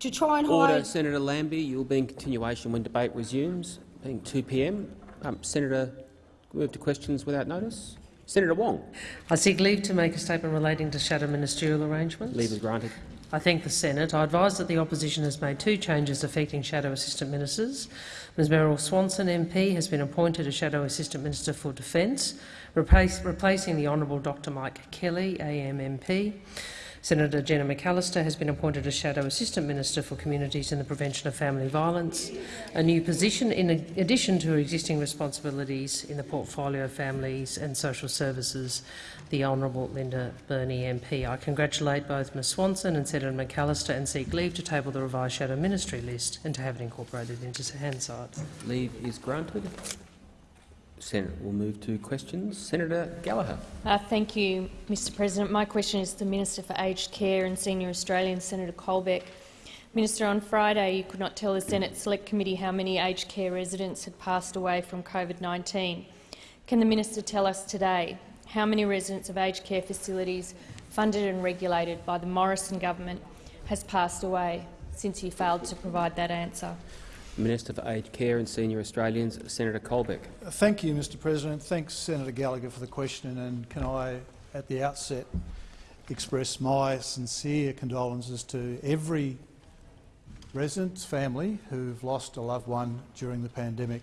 to try and Order, hide. Senator Lambie. You'll be in continuation when debate resumes, being 2 p.m. Um, Senator, move to questions without notice. Senator Wong. I seek leave to make a statement relating to shadow ministerial arrangements. Leave is granted. I thank the Senate. I advise that the opposition has made two changes affecting shadow assistant ministers. Ms Meryl Swanson MP has been appointed as shadow assistant minister for defence, replace, replacing the Honourable Dr Mike Kelly, AM MP. Senator Jenny McAllister has been appointed as Shadow Assistant Minister for Communities and the Prevention of Family Violence, a new position in addition to her existing responsibilities in the portfolio of Families and Social Services, the Honourable Linda Burney MP. I congratulate both Ms Swanson and Senator McAllister and seek leave to table the revised Shadow Ministry list and to have it incorporated into Hansard. Leave is granted. Senator we'll move to questions. Senator Gallagher. Uh, thank you, Mr President. My question is to the Minister for Aged Care and Senior Australians, Senator Colbeck. Minister, on Friday you could not tell the Senate Select Committee how many aged care residents had passed away from COVID-19. Can the minister tell us today how many residents of aged care facilities funded and regulated by the Morrison government has passed away since he failed to provide that answer? Minister for Aged Care and Senior Australians, Senator Colbeck. Thank you, Mr President. Thanks, Senator Gallagher, for the question. And can I, at the outset, express my sincere condolences to every resident's family who've lost a loved one during the pandemic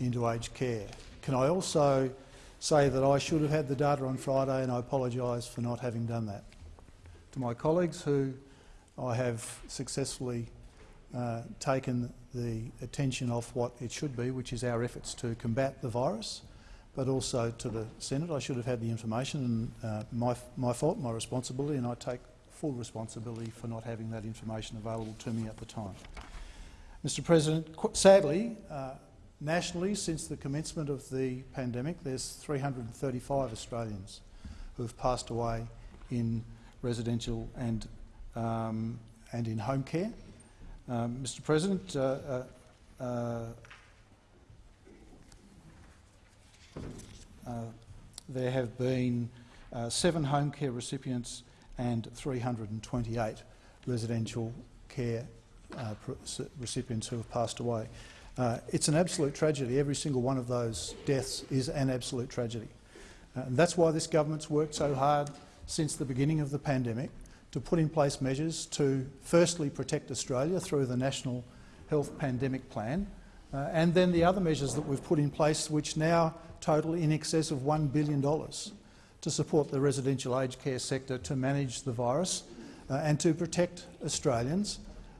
into aged care. Can I also say that I should have had the data on Friday and I apologise for not having done that. To my colleagues who I have successfully uh, taken the attention off what it should be, which is our efforts to combat the virus, but also to the Senate. I should have had the information, and uh, my, my fault, my responsibility, and I take full responsibility for not having that information available to me at the time. Mr President, sadly, uh, nationally, since the commencement of the pandemic, there's 335 Australians who have passed away in residential and, um, and in home care. Um, Mr President, uh, uh, uh, uh there have been uh, seven home care recipients and 328 residential care uh, recipients who have passed away. it's an absolute tragedy. Every single one of those deaths is an absolute tragedy. and that's why this government's worked so hard since the beginning of the pandemic to put in place measures to firstly protect Australia through the National Health Pandemic Plan, uh, and then the other measures that we've put in place which now total in excess of $1 billion to support the residential aged care sector to manage the virus uh, and to protect Australians,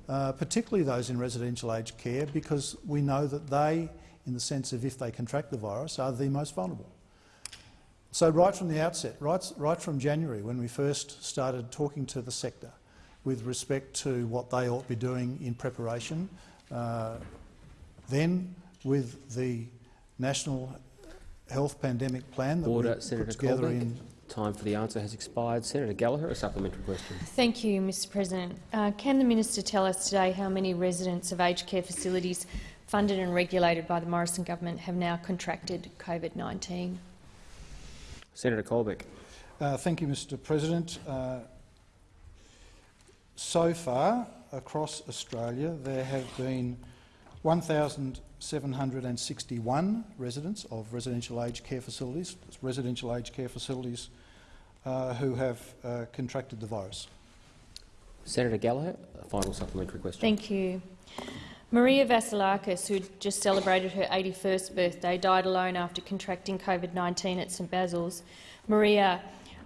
uh, particularly those in residential aged care, because we know that they, in the sense of if they contract the virus, are the most vulnerable. So right from the outset, right, right from January, when we first started talking to the sector with respect to what they ought to be doing in preparation, uh, then with the National Health Pandemic Plan that Order, we Senator put together Colbeck. in Time for the answer has expired. Senator Gallagher, a supplementary question. Thank you, Mr President. Uh, can the minister tell us today how many residents of aged care facilities funded and regulated by the Morrison government have now contracted COVID-19? Senator Colbeck. Uh, thank you, Mr President. Uh, so far, across Australia, there have been 1,761 residents of residential aged care facilities, residential aged care facilities uh, who have uh, contracted the virus. Senator Gallagher, a final supplementary question. Thank you. Maria Vasilakis, who just celebrated her 81st birthday, died alone after contracting COVID-19 at St Basil's. Maria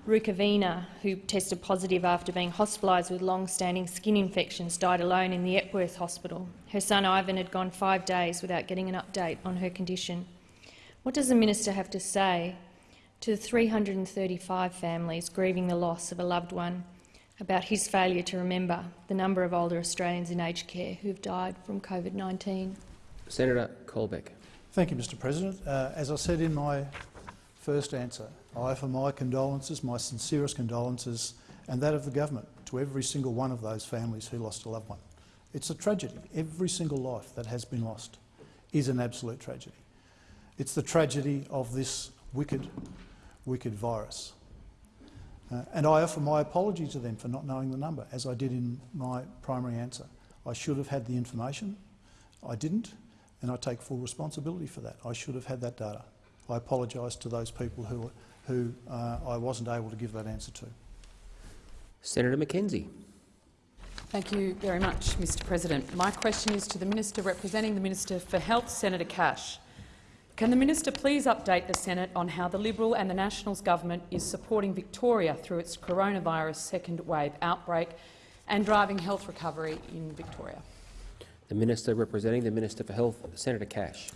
Rukavina, who tested positive after being hospitalised with long-standing skin infections, died alone in the Epworth Hospital. Her son Ivan had gone five days without getting an update on her condition. What does the minister have to say to the 335 families grieving the loss of a loved one about his failure to remember the number of older Australians in aged care who have died from COVID-19. Senator Colbeck. Thank you, Mr President. Uh, as I said in my first answer, I offer my condolences, my sincerest condolences, and that of the government to every single one of those families who lost a loved one. It's a tragedy. Every single life that has been lost is an absolute tragedy. It's the tragedy of this wicked, wicked virus. Uh, and I offer my apology to them for not knowing the number, as I did in my primary answer. I should have had the information. I didn't, and I take full responsibility for that. I should have had that data. I apologise to those people who, who uh, I wasn't able to give that answer to. Senator McKenzie. Thank you very much, Mr President. My question is to the Minister representing the Minister for Health, Senator Cash. Can the minister please update the Senate on how the Liberal and the Nationals government is supporting Victoria through its coronavirus second wave outbreak and driving health recovery in Victoria? The Minister representing the Minister for Health, Senator Cash.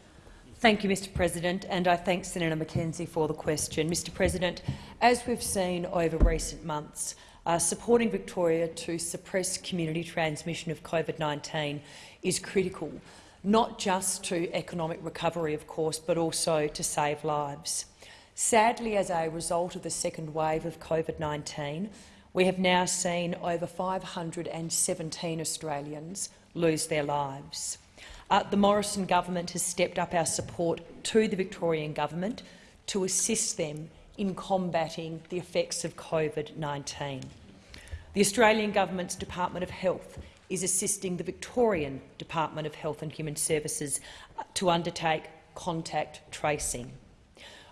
Thank you, Mr President, and I thank Senator McKenzie for the question. Mr President, as we've seen over recent months, uh, supporting Victoria to suppress community transmission of COVID-19 is critical, not just to economic recovery, of course, but also to save lives. Sadly, as a result of the second wave of COVID-19, we have now seen over 517 Australians lose their lives. Uh, the Morrison government has stepped up our support to the Victorian government to assist them in combating the effects of COVID-19. The Australian government's Department of Health is assisting the Victorian Department of Health and Human Services uh, to undertake contact tracing.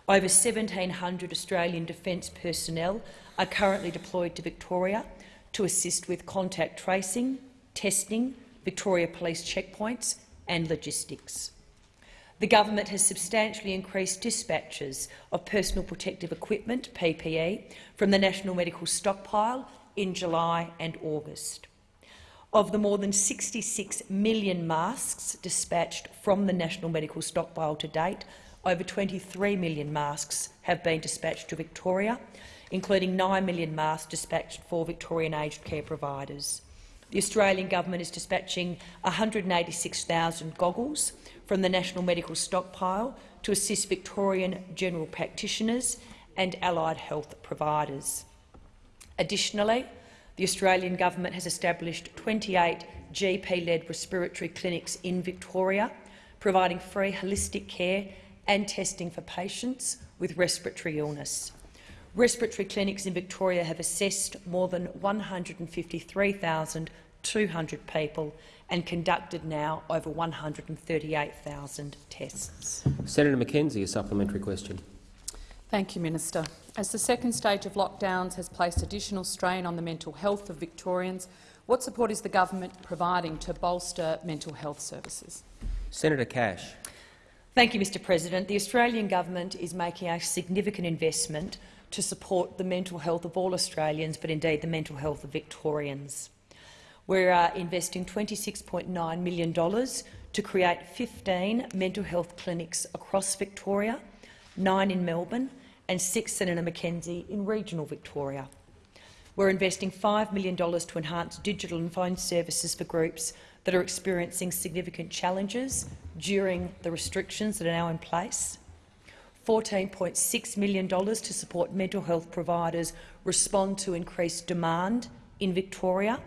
Over 1,700 Australian Defence personnel are currently deployed to Victoria to assist with contact tracing, testing, Victoria Police checkpoints and logistics. The government has substantially increased dispatches of personal protective equipment, PPE, from the National Medical Stockpile in July and August. Of the more than 66 million masks dispatched from the National Medical Stockpile to date, over 23 million masks have been dispatched to Victoria, including 9 million masks dispatched for Victorian aged care providers. The Australian government is dispatching 186,000 goggles from the National Medical Stockpile to assist Victorian general practitioners and allied health providers. Additionally, the Australian government has established 28 GP-led respiratory clinics in Victoria, providing free holistic care and testing for patients with respiratory illness. Respiratory clinics in Victoria have assessed more than 153,200 people and conducted now over 138,000 tests. Senator McKenzie, a supplementary question. Thank you, Minister. As the second stage of lockdowns has placed additional strain on the mental health of Victorians, what support is the government providing to bolster mental health services? Senator Cash. Thank you, Mr President. The Australian government is making a significant investment to support the mental health of all Australians, but indeed the mental health of Victorians. We're uh, investing $26.9 million to create 15 mental health clinics across Victoria, nine in Melbourne and six, Senator McKenzie, in regional Victoria. We're investing $5 million to enhance digital and phone services for groups that are experiencing significant challenges during the restrictions that are now in place. $14.6 million to support mental health providers respond to increased demand in Victoria,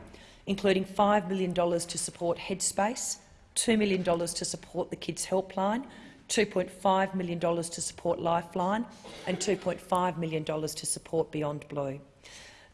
including $5 million to support Headspace, $2 million to support the Kids Helpline, $2.5 million to support Lifeline and $2.5 million to support Beyond Blue.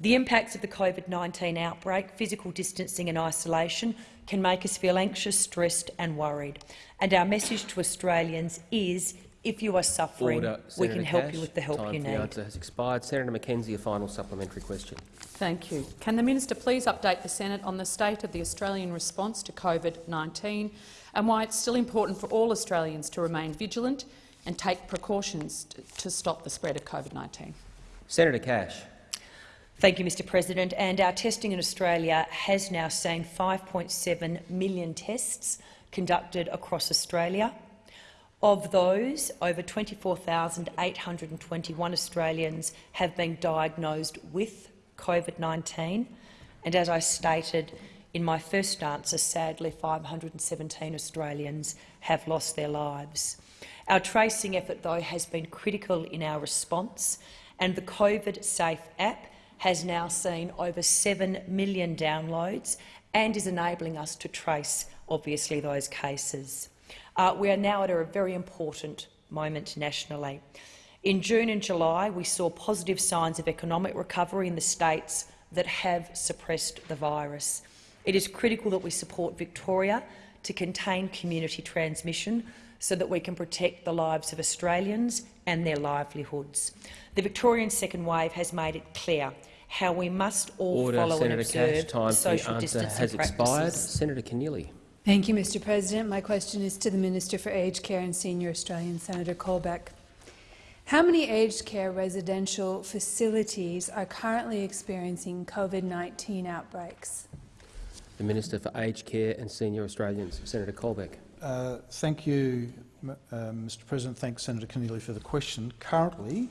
The impacts of the COVID-19 outbreak, physical distancing and isolation can make us feel anxious, stressed and worried. And our message to Australians is if you are suffering, Order. we Senator can help Cash. you with the help you for the need. answer has expired. Senator McKenzie, a final supplementary question. Thank you. Can the minister please update the Senate on the state of the Australian response to COVID-19 and why it's still important for all Australians to remain vigilant and take precautions to stop the spread of COVID-19? Senator Cash. Thank you, Mr President. And our testing in Australia has now seen 5.7 million tests conducted across Australia. Of those, over 24,821 Australians have been diagnosed with COVID-19, and as I stated in my first answer, sadly 517 Australians have lost their lives. Our tracing effort, though, has been critical in our response, and the COVID Safe app has now seen over 7 million downloads and is enabling us to trace, obviously, those cases. Uh, we are now at a very important moment nationally. In June and July, we saw positive signs of economic recovery in the states that have suppressed the virus. It is critical that we support Victoria to contain community transmission so that we can protect the lives of Australians and their livelihoods. The Victorian second wave has made it clear how we must all Order, follow Senator and observe Cash. Time for social the answer distancing has expired. Senator Keneally. Thank you, Mr President. My question is to the Minister for Aged Care and Senior Australians, Senator Colbeck. How many aged care residential facilities are currently experiencing COVID-19 outbreaks? The Minister for Aged Care and Senior Australians, Senator Colbeck. Uh, thank you, m- uh, Mr President. Thanks, Senator Keneally, for the question. Currently,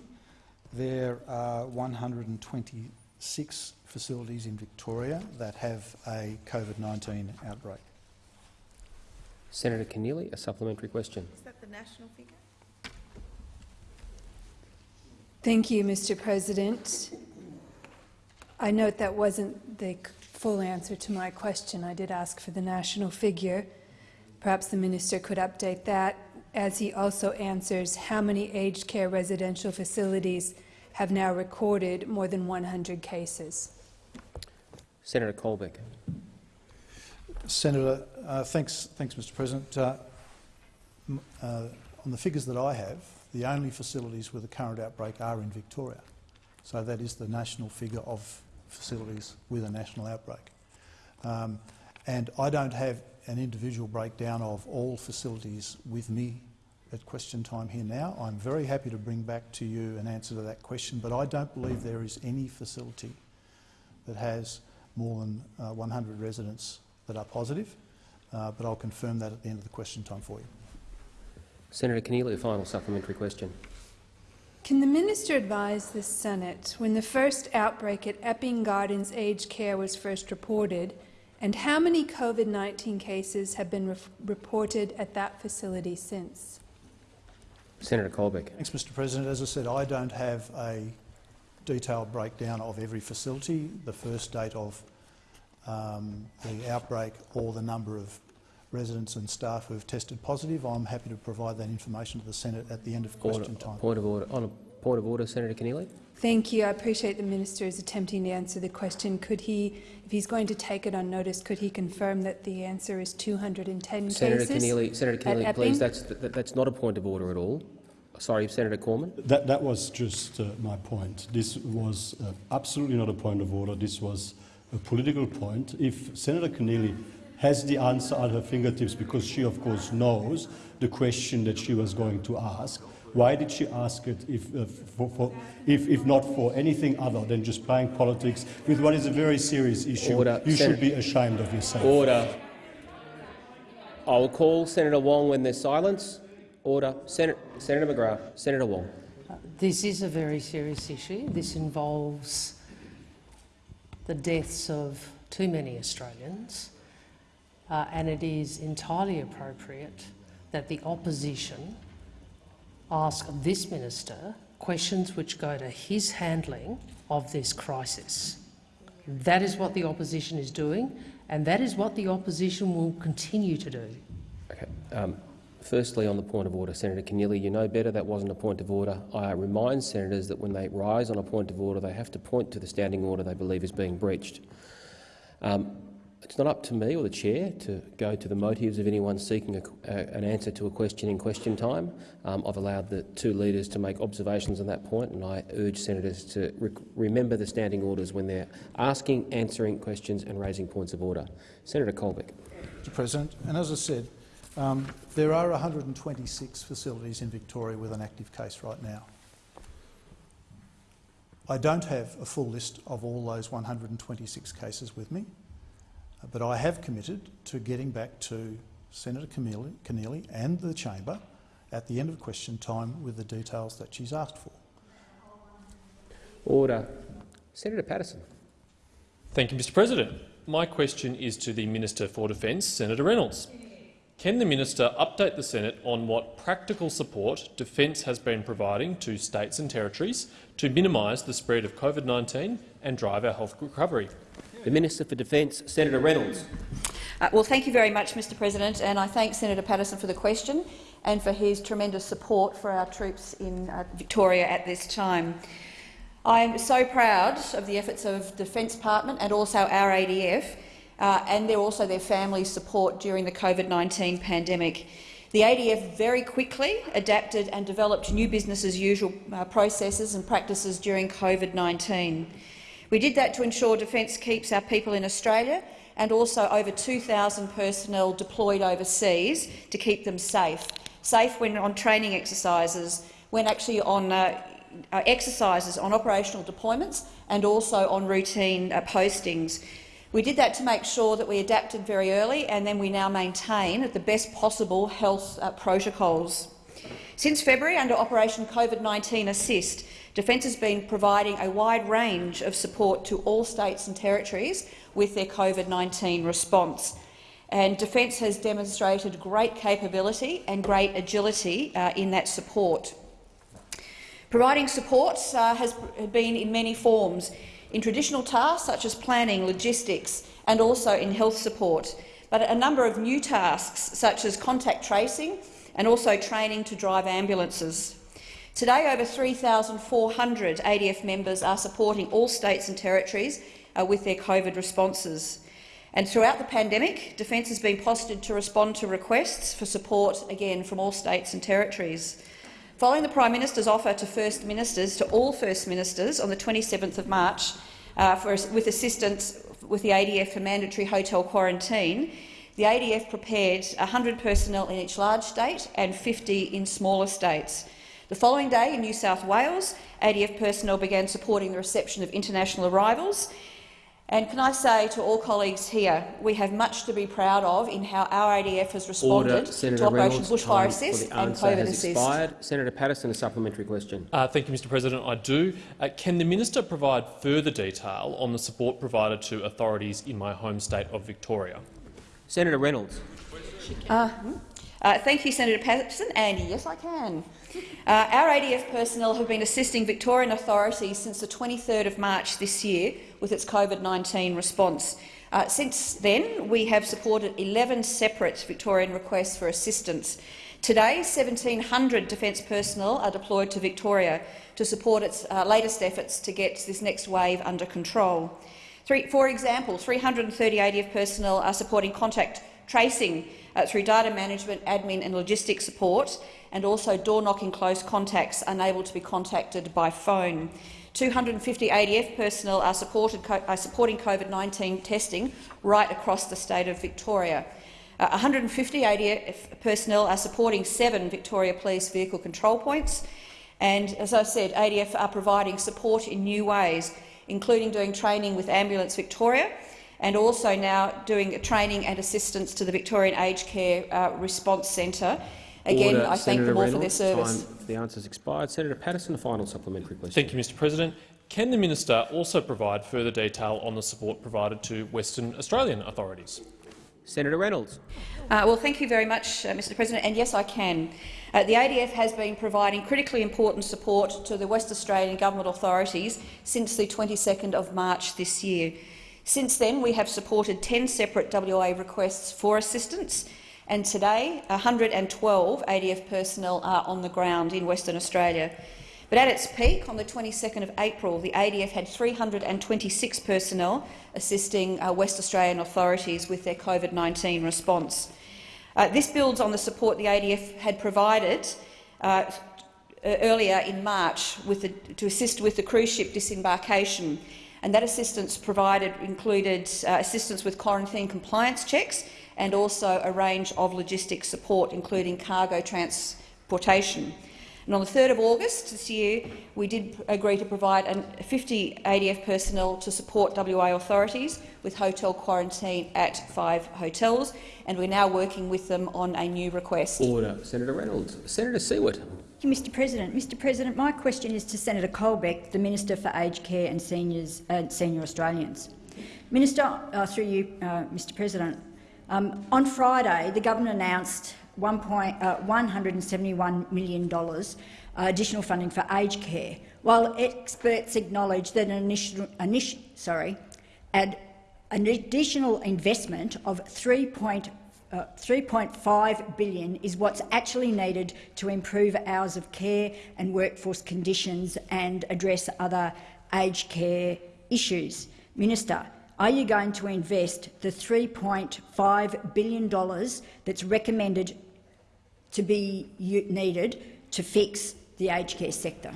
there are 126 facilities in Victoria that have a COVID-19 outbreak. Senator Keneally, a supplementary question. Is that the national figure? Thank you, Mr President. I note that wasn't the full answer to my question. I did ask for the national figure. Perhaps the minister could update that, as he also answers how many aged care residential facilities have now recorded more than 100 cases. Senator Colbeck. Senator, uh, thanks, thanks, Mr President. Uh, uh, on the figures that I have, the only facilities with a current outbreak are in Victoria. So that is the national figure of facilities with a national outbreak. Um, and I don't have an individual breakdown of all facilities with me at question time here now. I'm very happy to bring back to you an answer to that question, but I don't believe there is any facility that has more than uh, 100 residents that are positive, uh, but I'll confirm that at the end of the question time for you. Senator Keneally, a final supplementary question. Can the minister advise the Senate when the first outbreak at Epping Gardens Aged Care was first reported, and how many COVID-19 cases have been re reported at that facility since? Senator Colbeck. Thanks, Mr President. As I said, I don't have a detailed breakdown of every facility, the first date of um, the outbreak or the number of residents and staff who have tested positive. I'm happy to provide that information to the Senate at the end of Order, question time. point of order. On a point of order, Senator Keneally. Thank you. I appreciate the minister is attempting to answer the question. Could he, if he's going to take it on notice, could he confirm that the answer is 210 Senator cases? Keneally, Senator at Keneally, Epping? please. That's that, that's not a point of order at all. Sorry, Senator Cormann. That, that was just uh, my point. This was uh, absolutely not a point of order. This was a political point. If Senator Keneally has the answer at her fingertips because she, of course, knows the question that she was going to ask, why did she ask it if, uh, for, for, if, if not for anything other than just playing politics with what is a very serious issue? Order. You Senator- should be ashamed of yourself. Order. I will call Senator Wong when there's silence. Order. Senator, Senator McGrath. Senator Wong. This is a very serious issue. This involves the deaths of too many Australians, uh, and it is entirely appropriate that the opposition ask this minister questions which go to his handling of this crisis. That is what the opposition is doing, and that is what the opposition will continue to do. Okay. Um, firstly, on the point of order, Senator Keneally, you know better that wasn't a point of order. I remind senators that when they rise on a point of order, they have to point to the standing order they believe is being breached. Um, it's not up to me or the chair to go to the motives of anyone seeking a, a, an answer to a question in question time. Um, I've allowed the two leaders to make observations on that point, and I urge senators to re remember the standing orders when they're asking, answering questions and raising points of order. Senator Colbeck. Mr President, and as I said, um, there are 126 facilities in Victoria with an active case right now. I don't have a full list of all those 126 cases with me, but I have committed to getting back to Senator Keneally, Keneally and the chamber at the end of question time with the details that she's asked for. Order. Senator Paterson. Thank you, Mr President. My question is to the Minister for Defence, Senator Reynolds. Can the minister update the Senate on what practical support Defence has been providing to states and territories to minimise the spread of COVID-19 and drive our health recovery? The Minister for Defence, Senator Reynolds. Uh, well, thank you very much, Mr President, and I thank Senator Paterson for the question and for his tremendous support for our troops in uh, Victoria at this time. I'm so proud of the efforts of the Defence Department and also our ADF uh, and their, also their families' support during the COVID-19 pandemic. The ADF very quickly adapted and developed new business-as-usual uh, processes and practices during COVID-19. We did that to ensure Defence keeps our people in Australia and also over 2,000 personnel deployed overseas to keep them safe. Safe when on training exercises, when actually on uh, uh, exercises on operational deployments and also on routine uh, postings. We did that to make sure that we adapted very early and then we now maintain the best possible health uh, protocols. Since February, under Operation COVID-19 Assist, Defence has been providing a wide range of support to all states and territories with their COVID-19 response. And Defence has demonstrated great capability and great agility uh, in that support. Providing support uh, has been in many forms, in traditional tasks such as planning, logistics and also in health support, but a number of new tasks such as contact tracing and also training to drive ambulances. Today, over 3,400 ADF members are supporting all states and territories uh, with their COVID responses. And throughout the pandemic, Defence has been postured to respond to requests for support, again, from all states and territories. Following the Prime Minister's offer to First Ministers, to all First Ministers, on the 27th of March, uh, for, with assistance with the ADF for mandatory hotel quarantine, the ADF prepared 100 personnel in each large state and 50 in smaller states. The following day in New South Wales, ADF personnel began supporting the reception of international arrivals and can I say to all colleagues here, we have much to be proud of in how our ADF has responded Order. Senator to Operation Reynolds, Bushfire Assist and COVID has Assist. expired. Senator Paterson, a supplementary question. Uh, thank you, Mr President. I do. Uh, can the minister provide further detail on the support provided to authorities in my home state of Victoria? Senator Reynolds. Uh, uh, thank you, Senator Paterson, and yes, I can. Uh, our ADF personnel have been assisting Victorian authorities since the 23rd of March this year with its COVID-19 response. Uh, since then, we have supported 11 separate Victorian requests for assistance. Today, 1,700 Defence personnel are deployed to Victoria to support its uh, latest efforts to get this next wave under control. Three, for example, 330 ADF personnel are supporting contact tracing uh, through data management, admin and logistics support, and also door-knocking close contacts unable to be contacted by phone. 250 ADF personnel are, are supporting COVID-19 testing right across the state of Victoria. Uh, 150 ADF personnel are supporting seven Victoria Police vehicle control points. And as I said, ADF are providing support in new ways, including doing training with Ambulance Victoria and also now doing training and assistance to the Victorian Aged Care uh, Response Centre Again, Order. I thank Senator them all Reynolds, for their service. Time for the answers expired. Senator Paterson, a final supplementary question. Thank you, Mr President. Can the minister also provide further detail on the support provided to Western Australian authorities? Senator Reynolds. Uh, well, thank you very much, uh, Mr President, and yes, I can. Uh, the ADF has been providing critically important support to the West Australian government authorities since the 22nd of March this year. Since then, we have supported 10 separate WA requests for assistance, and today 112 ADF personnel are on the ground in Western Australia. But at its peak, on the 22nd of April, the ADF had 326 personnel assisting uh, West Australian authorities with their COVID-19 response. Uh, this builds on the support the ADF had provided uh, earlier in March the, to assist with the cruise ship disembarkation. And that assistance provided included uh, assistance with quarantine compliance checks and also a range of logistics support, including cargo transportation. And on the 3rd of August this year, we did agree to provide 50 ADF personnel to support WA authorities with hotel quarantine at five hotels, and we're now working with them on a new request. Order. Senator Reynolds. Senator Siewert. Mr President. Mr President, my question is to Senator Colbeck, the Minister for Aged Care and Seniors, uh, Senior Australians. Minister, uh, through you, uh, Mr President, um, on Friday, the government announced $171 uh, million uh, additional funding for aged care, while experts acknowledge that an, initial, initial, sorry, an additional investment of 3.5 uh, 3.5 billion is what's actually needed to improve hours of care and workforce conditions and address other aged care issues. Minister, are you going to invest the $3.5 billion that's recommended to be needed to fix the aged care sector?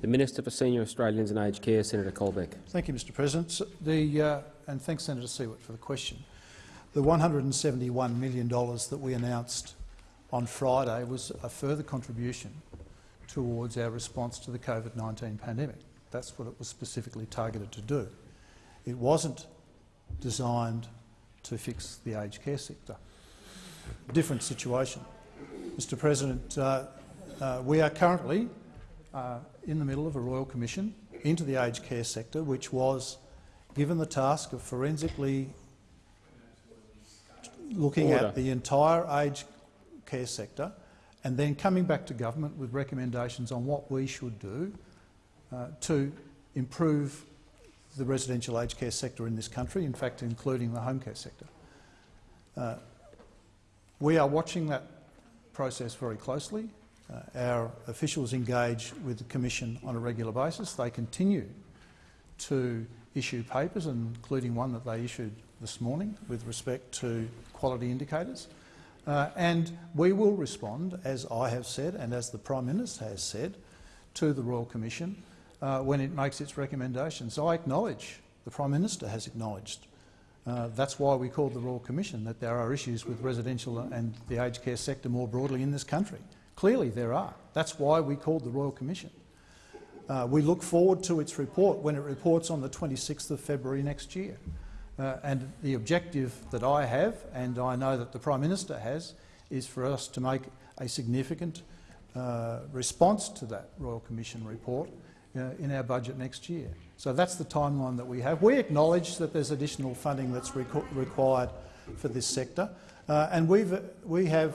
The Minister for Senior Australians and Aged Care, Senator Colbeck. Thank you, Mr President. The, uh, and thanks, Senator Siewert, for the question. The $171 million that we announced on Friday was a further contribution towards our response to the COVID-19 pandemic. That's what it was specifically targeted to do. It wasn't designed to fix the aged care sector. Different situation. Mr President, uh, uh, we are currently uh, in the middle of a royal commission into the aged care sector, which was given the task of forensically looking Order. at the entire aged care sector and then coming back to government with recommendations on what we should do uh, to improve the residential aged care sector in this country, in fact including the home care sector. Uh, we are watching that process very closely. Uh, our officials engage with the Commission on a regular basis. They continue to issue papers, including one that they issued this morning with respect to quality indicators. Uh, and we will respond, as I have said and as the Prime Minister has said, to the Royal Commission uh, when it makes its recommendations. I acknowledge, the Prime Minister has acknowledged, uh, that's why we called the Royal Commission, that there are issues with residential and the aged care sector more broadly in this country. Clearly there are. That's why we called the Royal Commission. Uh, we look forward to its report when it reports on the 26th of February next year. Uh, and the objective that I have, and I know that the Prime Minister has, is for us to make a significant uh, response to that Royal Commission report uh, in our budget next year. So that's the timeline that we have. We acknowledge that there's additional funding that's requ required for this sector, uh, and we've, we have,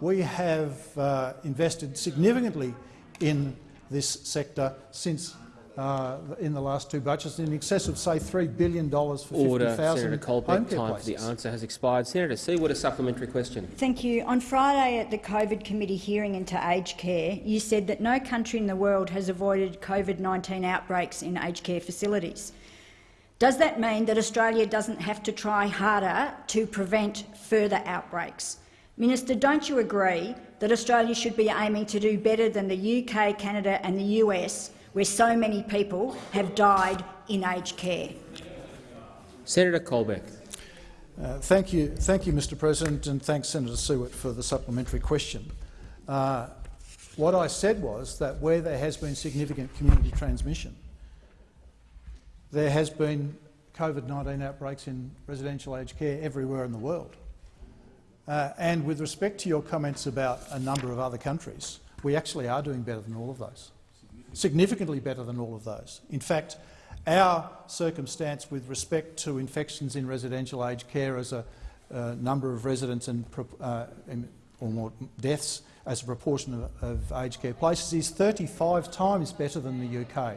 we have uh, invested significantly in this sector since uh, in the last two budgets, in excess of, say, $3 billion for Order. 50,000 Senator home Colbeck. care Time for the answer has expired. Senator Siewert, a supplementary question. Thank you. On Friday at the COVID committee hearing into aged care, you said that no country in the world has avoided COVID-19 outbreaks in aged care facilities. Does that mean that Australia doesn't have to try harder to prevent further outbreaks? Minister, don't you agree that Australia should be aiming to do better than the UK, Canada and the US, where so many people have died in aged care? Senator Colbeck. Uh, thank you, thank you, Mr. President, and thanks, Senator Siewert, for the supplementary question. Uh, what I said was that where there has been significant community transmission, there has been COVID-19 outbreaks in residential aged care everywhere in the world. Uh, and with respect to your comments about a number of other countries, we actually are doing better than all of those, significantly better than all of those. In fact, our circumstance with respect to infections in residential aged care as a uh, number of residents and uh, or more deaths as a proportion of, of aged care places is 35 times better than the UK.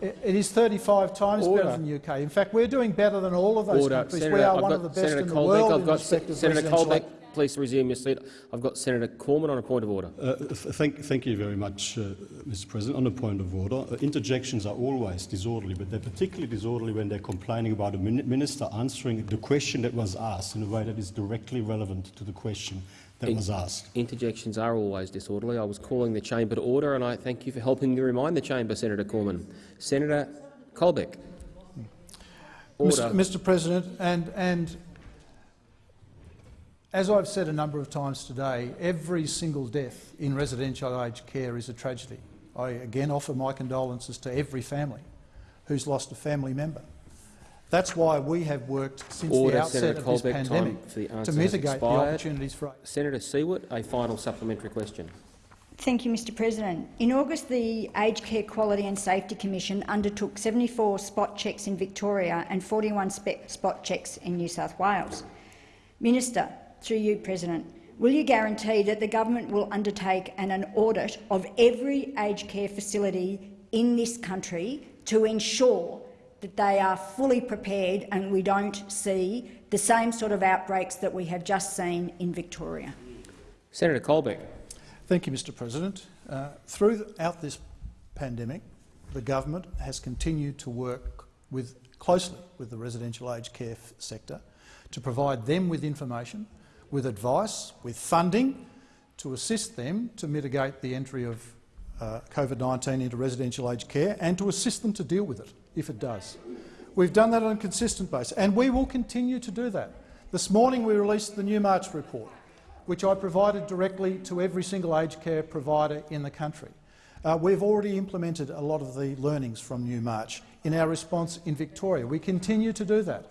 It- it is 35 times Order. better than the UK. In fact, we're doing better than all of those Order. countries. Senator, we are I've one of the best Senator in the Colbeck. world I've in got respect Senator Colbeck. Please resume your seat. I've got Senator Cormann on a point of order. Uh, th- thank, thank you very much, uh, Mr. President. On a point of order, uh, interjections are always disorderly, but they're particularly disorderly when they're complaining about a min- minister answering the question that was asked in a way that is directly relevant to the question that In- was asked. Interjections are always disorderly. I was calling the chamber to order, and I thank you for helping me remind the chamber, Senator Cormann. Senator Colbeck. Order. Mr. Mr. President, and, and as I've said a number of times today, every single death in residential aged care is a tragedy. I again offer my condolences to every family who's lost a family member. That's why we have worked since Order, the outset Senator of this Colbeck. Time pandemic for the to answer has mitigate the expired. opportunities for Senator Siewert, a final supplementary question. Thank you, Mr President. In August, the Aged Care Quality and Safety Commission undertook 74 spot checks in Victoria and 41 spot checks in New South Wales. Minister, through you, President, will you guarantee that the government will undertake an, an audit of every aged care facility in this country to ensure that they are fully prepared and we don't see the same sort of outbreaks that we have just seen in Victoria? Senator Colbeck. Thank you, Mr President. Uh, throughout this pandemic, the government has continued to work with closely with the residential aged care sector to provide them with information, with advice, with funding to assist them to mitigate the entry of uh, COVID-19 into residential aged care and to assist them to deal with it if it does. We've done that on a consistent basis, and we will continue to do that. This morning we released the new March report, which I provided directly to every single aged care provider in the country. Uh, we've already implemented a lot of the learnings from Newmarch in our response in Victoria. We continue to do that.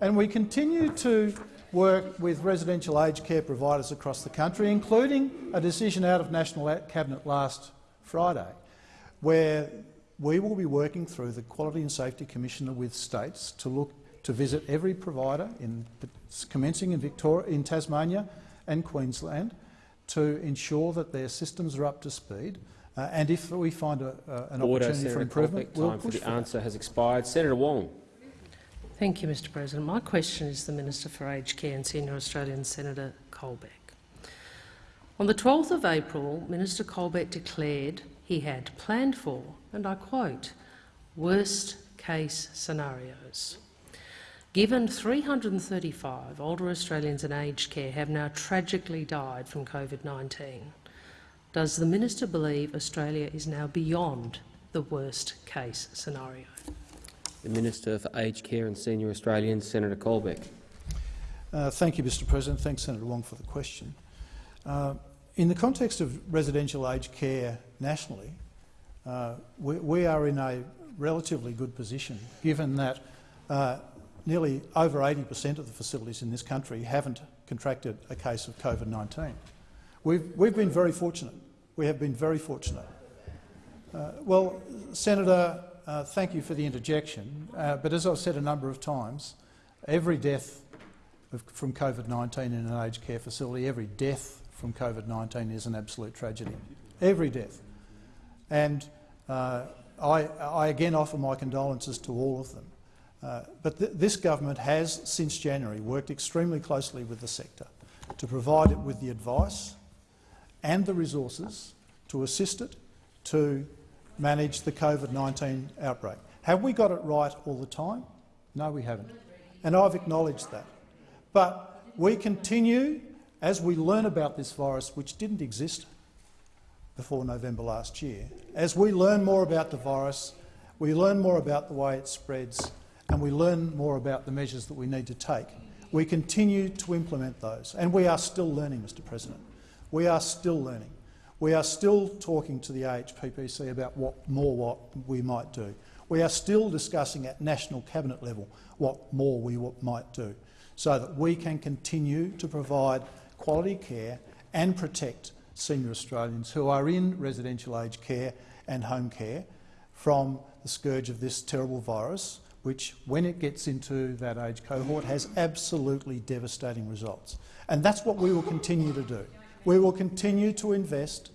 And we continue to work with residential aged care providers across the country, including a decision out of National Cabinet last Friday, where we will be working through the Quality and Safety Commissioner with states to look to visit every provider, in, commencing in, Victoria, in Tasmania and Queensland, to ensure that their systems are up to speed. Uh, and if we find a, uh, an Order, opportunity Senator for improvement, Colbeck, we'll time for the for answer has expired. Senator Wong. Thank you, Mr President. My question is to the Minister for Aged Care and Senior Australian Senator Colbeck. On the 12th of April, Minister Colbeck declared he had planned for, and I quote, worst case scenarios. Given 335 older Australians in aged care have now tragically died from COVID-19, does the minister believe Australia is now beyond the worst case scenario? The Minister for Aged Care and Senior Australians, Senator Colbeck. Uh, thank you, Mr President. Thanks, Senator Wong, for the question. Uh, in the context of residential aged care nationally, uh, we, we, are in a relatively good position, given that uh, nearly over 80 per cent of the facilities in this country haven't contracted a case of COVID-19. We've, we've been very fortunate. We have been very fortunate. Uh, well, Senator, uh, thank you for the interjection, uh, but as I've said a number of times, every death of, from COVID-19 in an aged care facility, every death from COVID-19 is an absolute tragedy. Every death. And uh, I, I, again offer my condolences to all of them. Uh, but th this government has, since January, worked extremely closely with the sector to provide it with the advice and the resources to assist it to manage the COVID-19 outbreak. Have we got it right all the time? No, we haven't. And I've acknowledged that. But we continue, as we learn about this virus, which didn't exist before November last year, as we learn more about the virus, we learn more about the way it spreads, and we learn more about the measures that we need to take, we continue to implement those. And we are still learning, Mr President. We are still learning. We are still talking to the AHPPC about what more what we might do. We are still discussing at national cabinet level what more we might do so that we can continue to provide quality care and protect senior Australians who are in residential aged care and home care from the scourge of this terrible virus, which, when it gets into that age cohort, has absolutely devastating results. And that's what we will continue to do. We will continue to invest,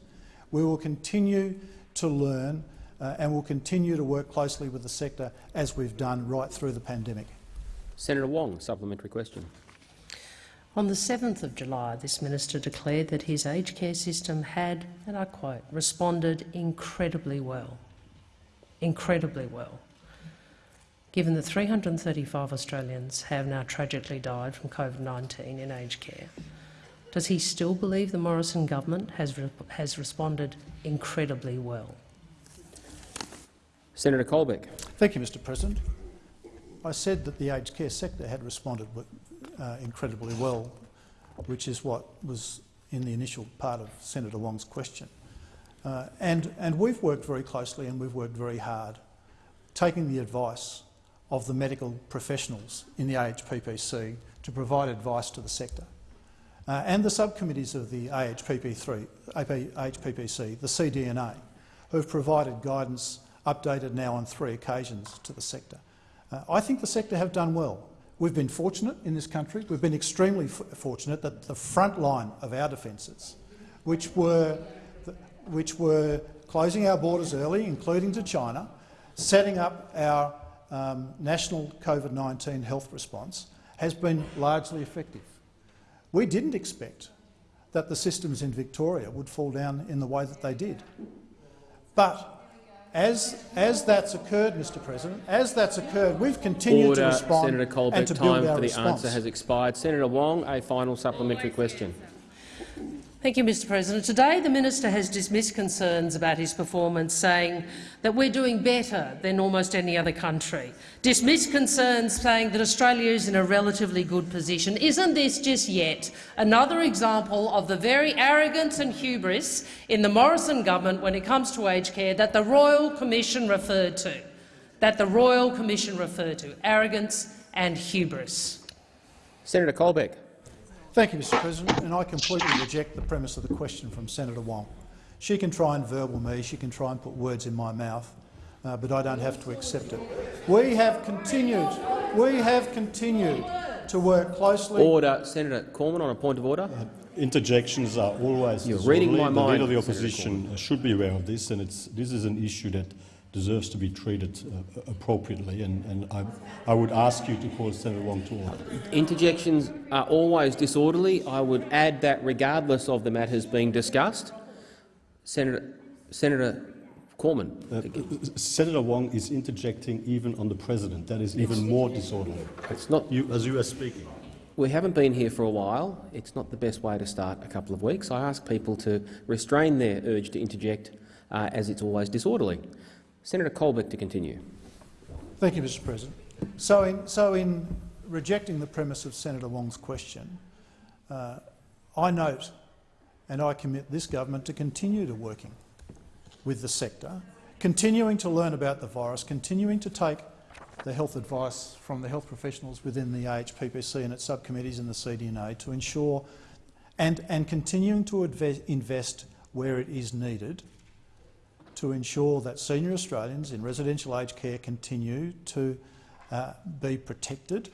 we will continue to learn uh, and will continue to work closely with the sector as we've done right through the pandemic. Senator Wong, supplementary question. On the 7th of July, this minister declared that his aged care system had, and I quote, responded incredibly well. Incredibly well. Given that 335 Australians have now tragically died from COVID-19 in aged care, does he still believe the Morrison government has, re has responded incredibly well? Senator Colbeck. Thank you, Mr President. I said that the aged care sector had responded uh, incredibly well, which is what was in the initial part of Senator Wong's question. Uh, and, and we've worked very closely and we've worked very hard, taking the advice of the medical professionals in the AHPPC to provide advice to the sector uh, and the subcommittees of the AHPP3, AHPPC, the CDNA, who have provided guidance updated now on three occasions to the sector. Uh, I think the sector have done well. We've been fortunate in this country. We've been extremely fortunate that the front line of our defences, which were, which were closing our borders early, including to China, setting up our um, national COVID-19 health response, has been largely effective. We didn't expect that the systems in Victoria would fall down in the way that they did. But as, as that's occurred, Mr President, as that's occurred, we've continued Order, to respond Senator Colbeck. and to build Time our for the response. answer has expired. Senator Wong, a final supplementary question. Thank you, Mr President. Today the minister has dismissed concerns about his performance, saying that we're doing better than almost any other country. Dismissed concerns saying that Australia is in a relatively good position. Isn't this just yet another example of the very arrogance and hubris in the Morrison government when it comes to aged care that the Royal Commission referred to? That the Royal Commission referred to. Arrogance and hubris. Senator Colbeck. Thank you, Mr President, and I completely reject the premise of the question from Senator Wong. She can try and verbal me, she can try and put words in my mouth, uh, but I don't have to accept it. We have continued, we have continued to work closely. Order. Senator Cormann on a point of order. Interjections are always You're disorderly. reading my the mind, leader of the opposition should be aware of this, and it's, this is an issue that deserves to be treated uh, appropriately. And, and I, I would ask you to call Senator Wong to order. Interjections are always disorderly. I would add that regardless of the matters being discussed. Senator, Senator Cormann. Uh, Senator Wong is interjecting even on the president. That is even more disorderly. It's not. You, as you are speaking. We haven't been here for a while. It's not the best way to start a couple of weeks. I ask people to restrain their urge to interject, uh, as it's always disorderly. Senator Colbeck to continue. Thank you, Mr President. So in, so in rejecting the premise of Senator Wong's question, uh, I note and I commit this government to continue to working with the sector, continuing to learn about the virus, continuing to take the health advice from the health professionals within the AHPPC and its subcommittees in the CDNA to ensure and, and continuing to invest where it is needed to ensure that senior Australians in residential aged care continue to uh, be protected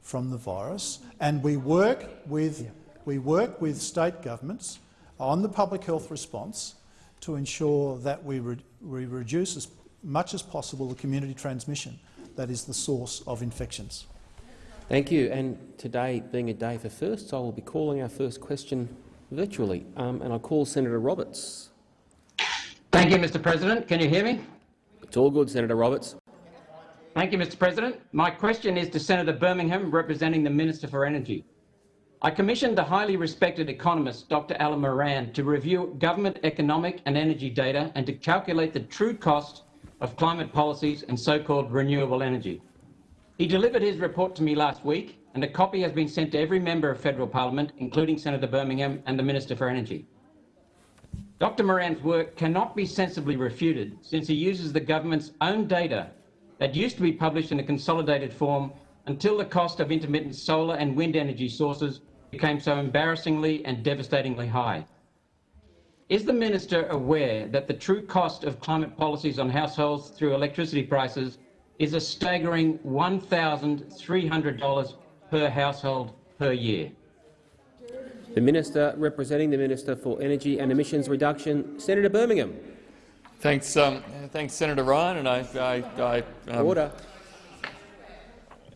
from the virus. And we work with, we work with state governments on the public health response to ensure that we, re we reduce as much as possible the community transmission that is the source of infections. Thank you. And today, being a day for firsts, I will be calling our first question virtually. Um, and I call Senator Roberts. Thank you, Mr President. Can you hear me? It's all good, Senator Roberts. Thank you, Mr President. My question is to Senator Birmingham, representing the Minister for Energy. I commissioned the highly respected economist Dr Alan Moran to review government economic and energy data and to calculate the true cost of climate policies and so-called renewable energy. He delivered his report to me last week and a copy has been sent to every member of federal parliament, including Senator Birmingham and the Minister for Energy. Dr Moran's work cannot be sensibly refuted since he uses the government's own data that used to be published in a consolidated form until the cost of intermittent solar and wind energy sources became so embarrassingly and devastatingly high. Is the minister aware that the true cost of climate policies on households through electricity prices is a staggering $1,300 per household per year? The Minister representing the Minister for Energy and Emissions Reduction, Senator Birmingham. Thanks, um, thanks, Senator Ryan, and I, I, I um, order.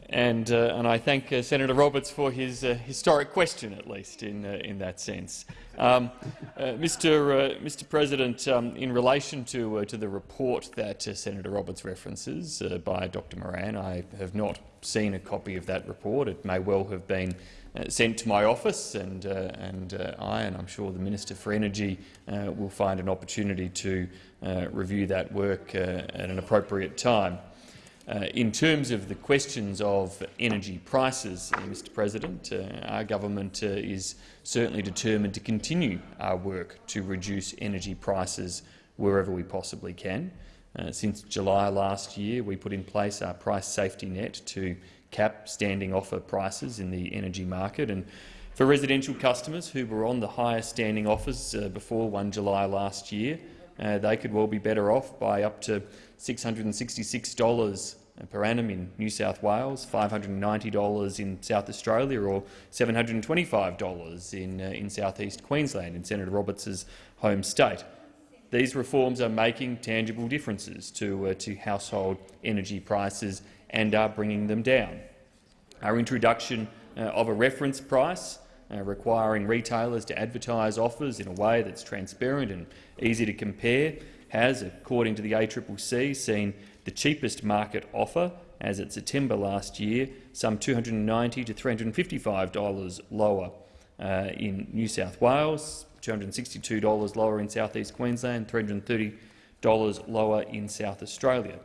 And uh, and I thank uh, Senator Roberts for his uh, historic question, at least in uh, in that sense. Um, uh, Mr. Mr. President, um, in relation to uh, to the report that Senator Roberts references by Dr. Moran, I have not seen a copy of that report. It may well have been uh, sent to my office, and, uh, and uh, I, and I'm sure the Minister for Energy, will find an opportunity to review that work at an appropriate time. Uh, in terms of the questions of energy prices, uh, Mr President, uh, our government is certainly determined to continue our work to reduce energy prices wherever we possibly can. since July last year, we put in place our price safety net to cap standing offer prices in the energy market. And for residential customers who were on the highest standing offers uh, before 1 July last year, uh, they could well be better off by up to $666 per annum in New South Wales, $590 in South Australia or $725 in, uh, in South East Queensland, in Senator Roberts' home state. These reforms are making tangible differences to, uh, to household energy prices and are bringing them down. Our introduction uh, of a reference price uh, requiring retailers to advertise offers in a way that's transparent and easy to compare has, according to the ACCC, seen the cheapest market offer as at September last year, some $290 to $355 lower uh, in New South Wales, $262 lower in South East Queensland, $330 lower in South Australia.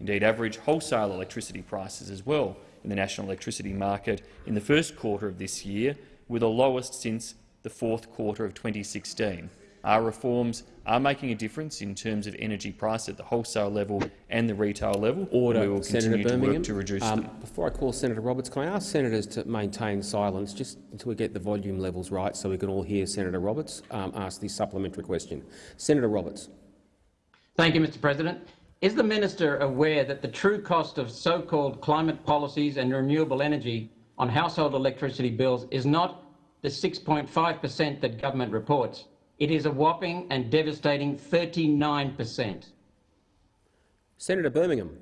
Indeed, average wholesale electricity prices as well in the national electricity market in the first quarter of this year were the lowest since the fourth quarter of 2016. Our reforms are making a difference in terms of energy price at the wholesale level and the retail level. Order, we will Senator continue to work to reduce um, them. Before I call Senator Roberts, can I ask senators to maintain silence just until we get the volume levels right so we can all hear Senator Roberts um, ask the supplementary question? Senator Roberts. Thank you, Mr President. Is the minister aware that the true cost of so-called climate policies and renewable energy on household electricity bills is not the 6.5 per cent that government reports? It is a whopping and devastating 39 per cent. Senator Birmingham.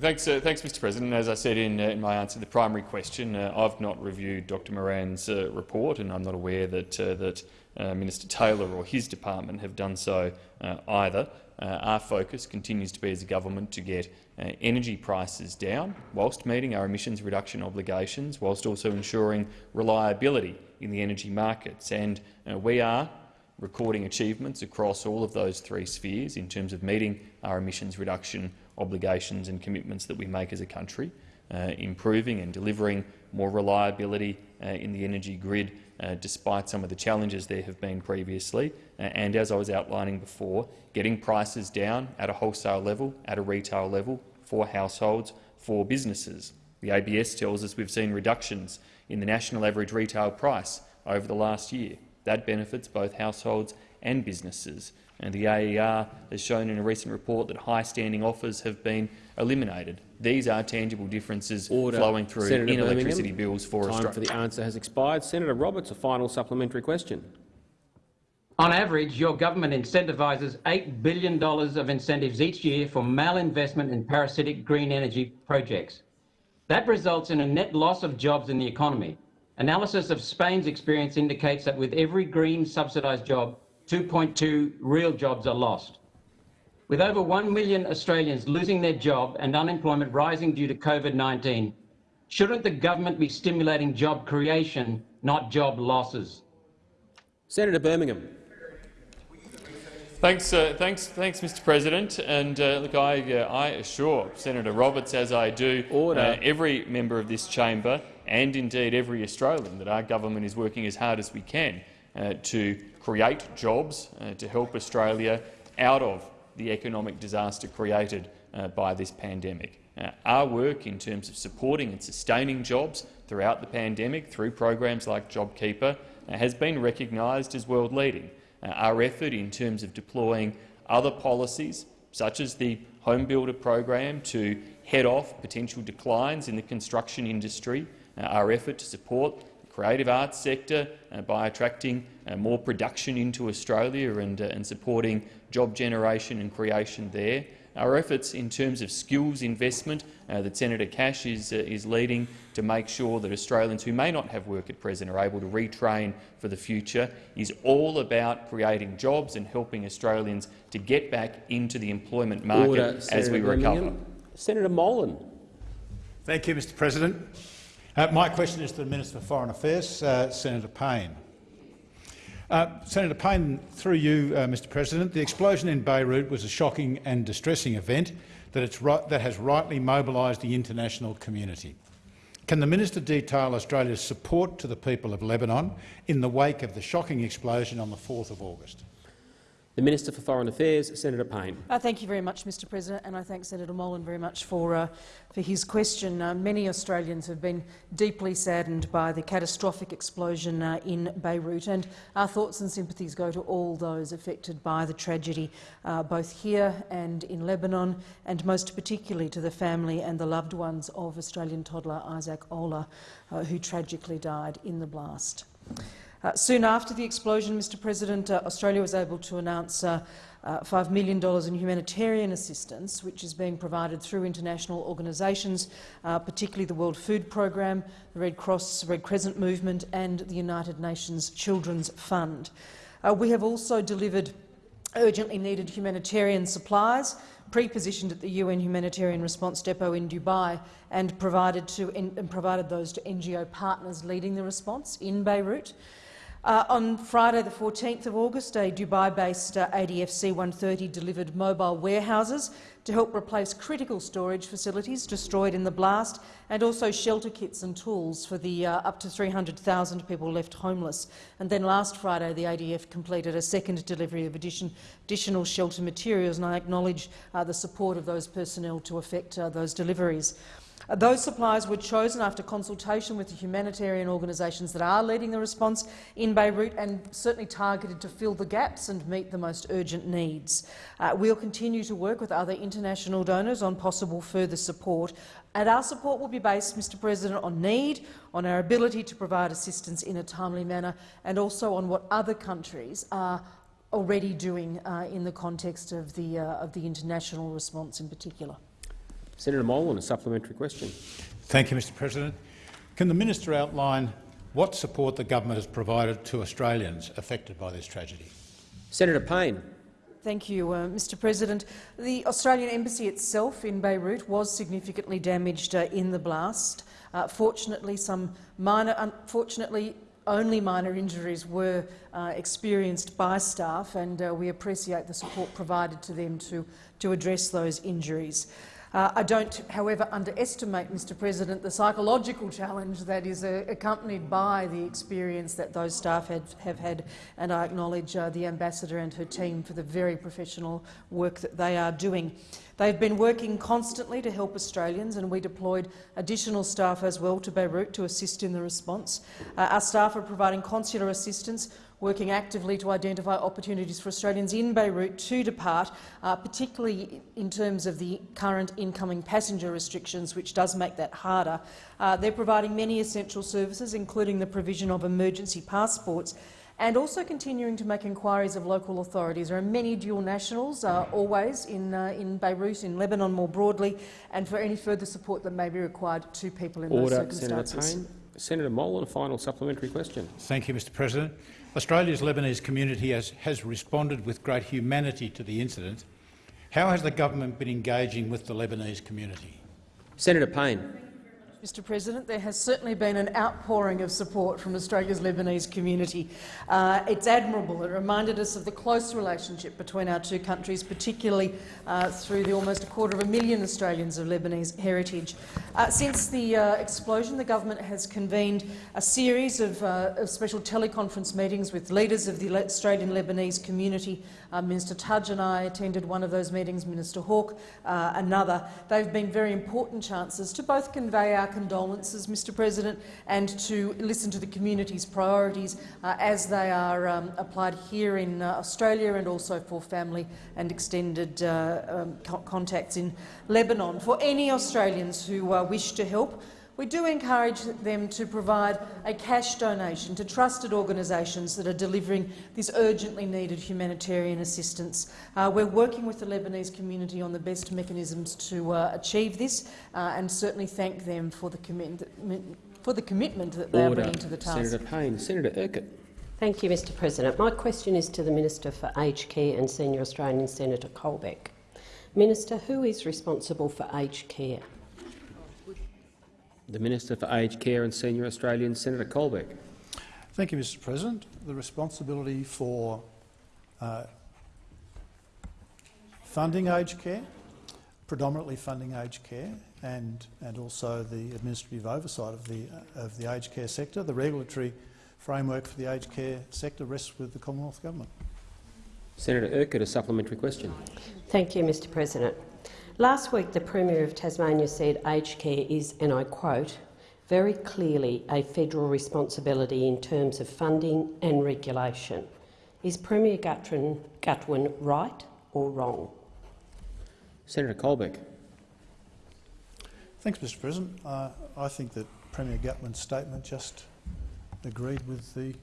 Thanks, uh, thanks, Mr. President. As I said in, uh, in my answer to the primary question, uh, I've not reviewed Dr. Moran's uh, report, and I'm not aware that uh, that uh, Minister Taylor or his department have done so uh, either. Uh, our focus continues to be as a government to get energy prices down, whilst meeting our emissions reduction obligations, whilst also ensuring reliability in the energy markets. And we are recording achievements across all of those three spheres in terms of meeting our emissions reduction obligations and commitments that we make as a country, uh, improving and delivering more reliability uh, in the energy grid uh, despite some of the challenges there have been previously, uh, and as I was outlining before, getting prices down at a wholesale level, at a retail level, for households, for businesses. The ABS tells us we've seen reductions in the national average retail price over the last year. That benefits both households and businesses. And the AER has shown in a recent report that high-standing offers have been eliminated. These are tangible differences Order. flowing through Senator in Birmingham. electricity bills for Time Australia. for the answer has expired. Senator Roberts, a final supplementary question. On average, your government incentivises $8 billion of incentives each year for malinvestment in parasitic green energy projects. That results in a net loss of jobs in the economy. Analysis of Spain's experience indicates that with every green subsidised job, 2.2 real jobs are lost. With over 1 million Australians losing their job and unemployment rising due to COVID-19, shouldn't the government be stimulating job creation, not job losses? Senator Birmingham. Thanks, uh, thanks, thanks, Mr. President. And uh, look, I, uh, I assure Senator Roberts, as I do uh, every member of this chamber, and indeed every Australian, that our government is working as hard as we can uh, to create jobs uh, to help Australia out of the economic disaster created uh, by this pandemic. Uh, our work in terms of supporting and sustaining jobs throughout the pandemic through programs like JobKeeper uh, has been recognised as world-leading. Uh, our effort in terms of deploying other policies, such as the Home Builder program, to head off potential declines in the construction industry, uh, our effort to support the creative arts sector by attracting more production into Australia and, uh, and supporting job generation and creation there, our efforts in terms of skills investment uh, that Senator Cash is, uh, is leading to make sure that Australians who may not have work at present are able to retrain for the future is all about creating jobs and helping Australians to get back into the employment market Order, as Senator we recover. Birmingham. Senator Molan. Thank you, Mr President. Uh, my question is to the Minister for Foreign Affairs, uh, Senator Payne. Uh, Senator Payne, through you, uh, Mr President, the explosion in Beirut was a shocking and distressing event that, that has rightly mobilised the international community. Can the minister detail Australia's support to the people of Lebanon in the wake of the shocking explosion on the 4th of August? The Minister for Foreign Affairs, Senator Payne. Uh, thank you very much, Mr President, and I thank Senator Molan very much for, uh, for his question. Uh, many Australians have been deeply saddened by the catastrophic explosion uh, in Beirut, and our thoughts and sympathies go to all those affected by the tragedy, uh, both here and in Lebanon, and most particularly to the family and the loved ones of Australian toddler Isaac Oehlers, uh, who tragically died in the blast. Uh, soon after the explosion, Mr President, uh, Australia was able to announce uh, uh, $5 million in humanitarian assistance, which is being provided through international organisations, uh, particularly the World Food Programme, the Red Cross, Red Crescent Movement and the United Nations Children's Fund. Uh, we have also delivered urgently needed humanitarian supplies pre-positioned at the UN Humanitarian Response Depot in Dubai and provided, to, and provided those to NGO partners leading the response in Beirut. Uh, on Friday, the 14th of August, a Dubai-based uh, ADF C-130 delivered mobile warehouses to help replace critical storage facilities destroyed in the blast and also shelter kits and tools for the uh, up to 300,000 people left homeless. And then last Friday, the ADF completed a second delivery of addition, additional shelter materials, and I acknowledge uh, the support of those personnel to effect uh, those deliveries. Those supplies were chosen after consultation with the humanitarian organisations that are leading the response in Beirut and certainly targeted to fill the gaps and meet the most urgent needs. Uh, we'll continue to work with other international donors on possible further support, and our support will be based, Mr President, on need, on our ability to provide assistance in a timely manner, and also on what other countries are already doing uh, in the context of the, uh, of the international response in particular. Senator Molan, a supplementary question. Thank you, Mr President. Can the minister outline what support the government has provided to Australians affected by this tragedy? Senator Payne. Thank you, uh, Mr President. The Australian Embassy itself in Beirut was significantly damaged uh, in the blast. Uh, fortunately, some minor, unfortunately, only minor injuries were uh, experienced by staff, and uh, we appreciate the support provided to them to, to address those injuries. Uh, I don't, however, underestimate, Mr President, the psychological challenge that is uh, accompanied by the experience that those staff had, have had, and I acknowledge uh, the ambassador and her team for the very professional work that they are doing. They've been working constantly to help Australians, and we deployed additional staff as well to Beirut to assist in the response. Uh, our staff are providing consular assistance working actively to identify opportunities for Australians in Beirut to depart, uh, particularly in terms of the current incoming passenger restrictions, which does make that harder. Uh, they're providing many essential services, including the provision of emergency passports, and also continuing to make inquiries of local authorities. There are many dual nationals uh, always in, uh, in Beirut, in Lebanon more broadly, and for any further support that may be required to people in Order, those circumstances. Senator. Molan, a final supplementary question. Thank you, Mr President. Australia's Lebanese community has, has responded with great humanity to the incident. How has the government been engaging with the Lebanese community? Senator Payne. Mr President, there has certainly been an outpouring of support from Australia's Lebanese community. Uh, it's admirable. It reminded us of the close relationship between our two countries, particularly uh, through the almost a quarter of a million Australians of Lebanese heritage. Uh, since the uh, explosion, the government has convened a series of, uh, of, special teleconference meetings with leaders of the Australian Lebanese community. Uh, Minister Tudge and I attended one of those meetings, Minister Hawke another. They've been very important chances to both convey our condolences, Mr President, and to listen to the community's priorities uh, as they are um, applied here in uh, Australia and also for family and extended uh, um, co contacts in Lebanon. For any Australians who uh, wish to help, we do encourage them to provide a cash donation to trusted organisations that are delivering this urgently needed humanitarian assistance. Uh, we're working with the Lebanese community on the best mechanisms to uh, achieve this uh, and certainly thank them for the, for the commitment that they Order. are bringing to the task. Senator Payne. Senator Urquhart. Thank you, Mr President. My question is to the Minister for Aged Care and Senior Australian, Senator Colbeck. Minister, who is responsible for aged care? The Minister for Aged Care and Senior Australians, Senator Colbeck. Thank you, Mr President. The responsibility for uh, funding aged care, predominantly funding aged care, and, and also the administrative oversight of the, uh, of the aged care sector, the regulatory framework for the aged care sector rests with the Commonwealth Government. Senator Urquhart, a supplementary question. Thank you, Mr President. Last week, the Premier of Tasmania said aged care is, and I quote, very clearly a federal responsibility in terms of funding and regulation. Is Premier Gutwein, Gutwein right or wrong? Senator Colbeck. Thanks, Mr President. Uh, I think that Premier Gutwein's statement just agreed with the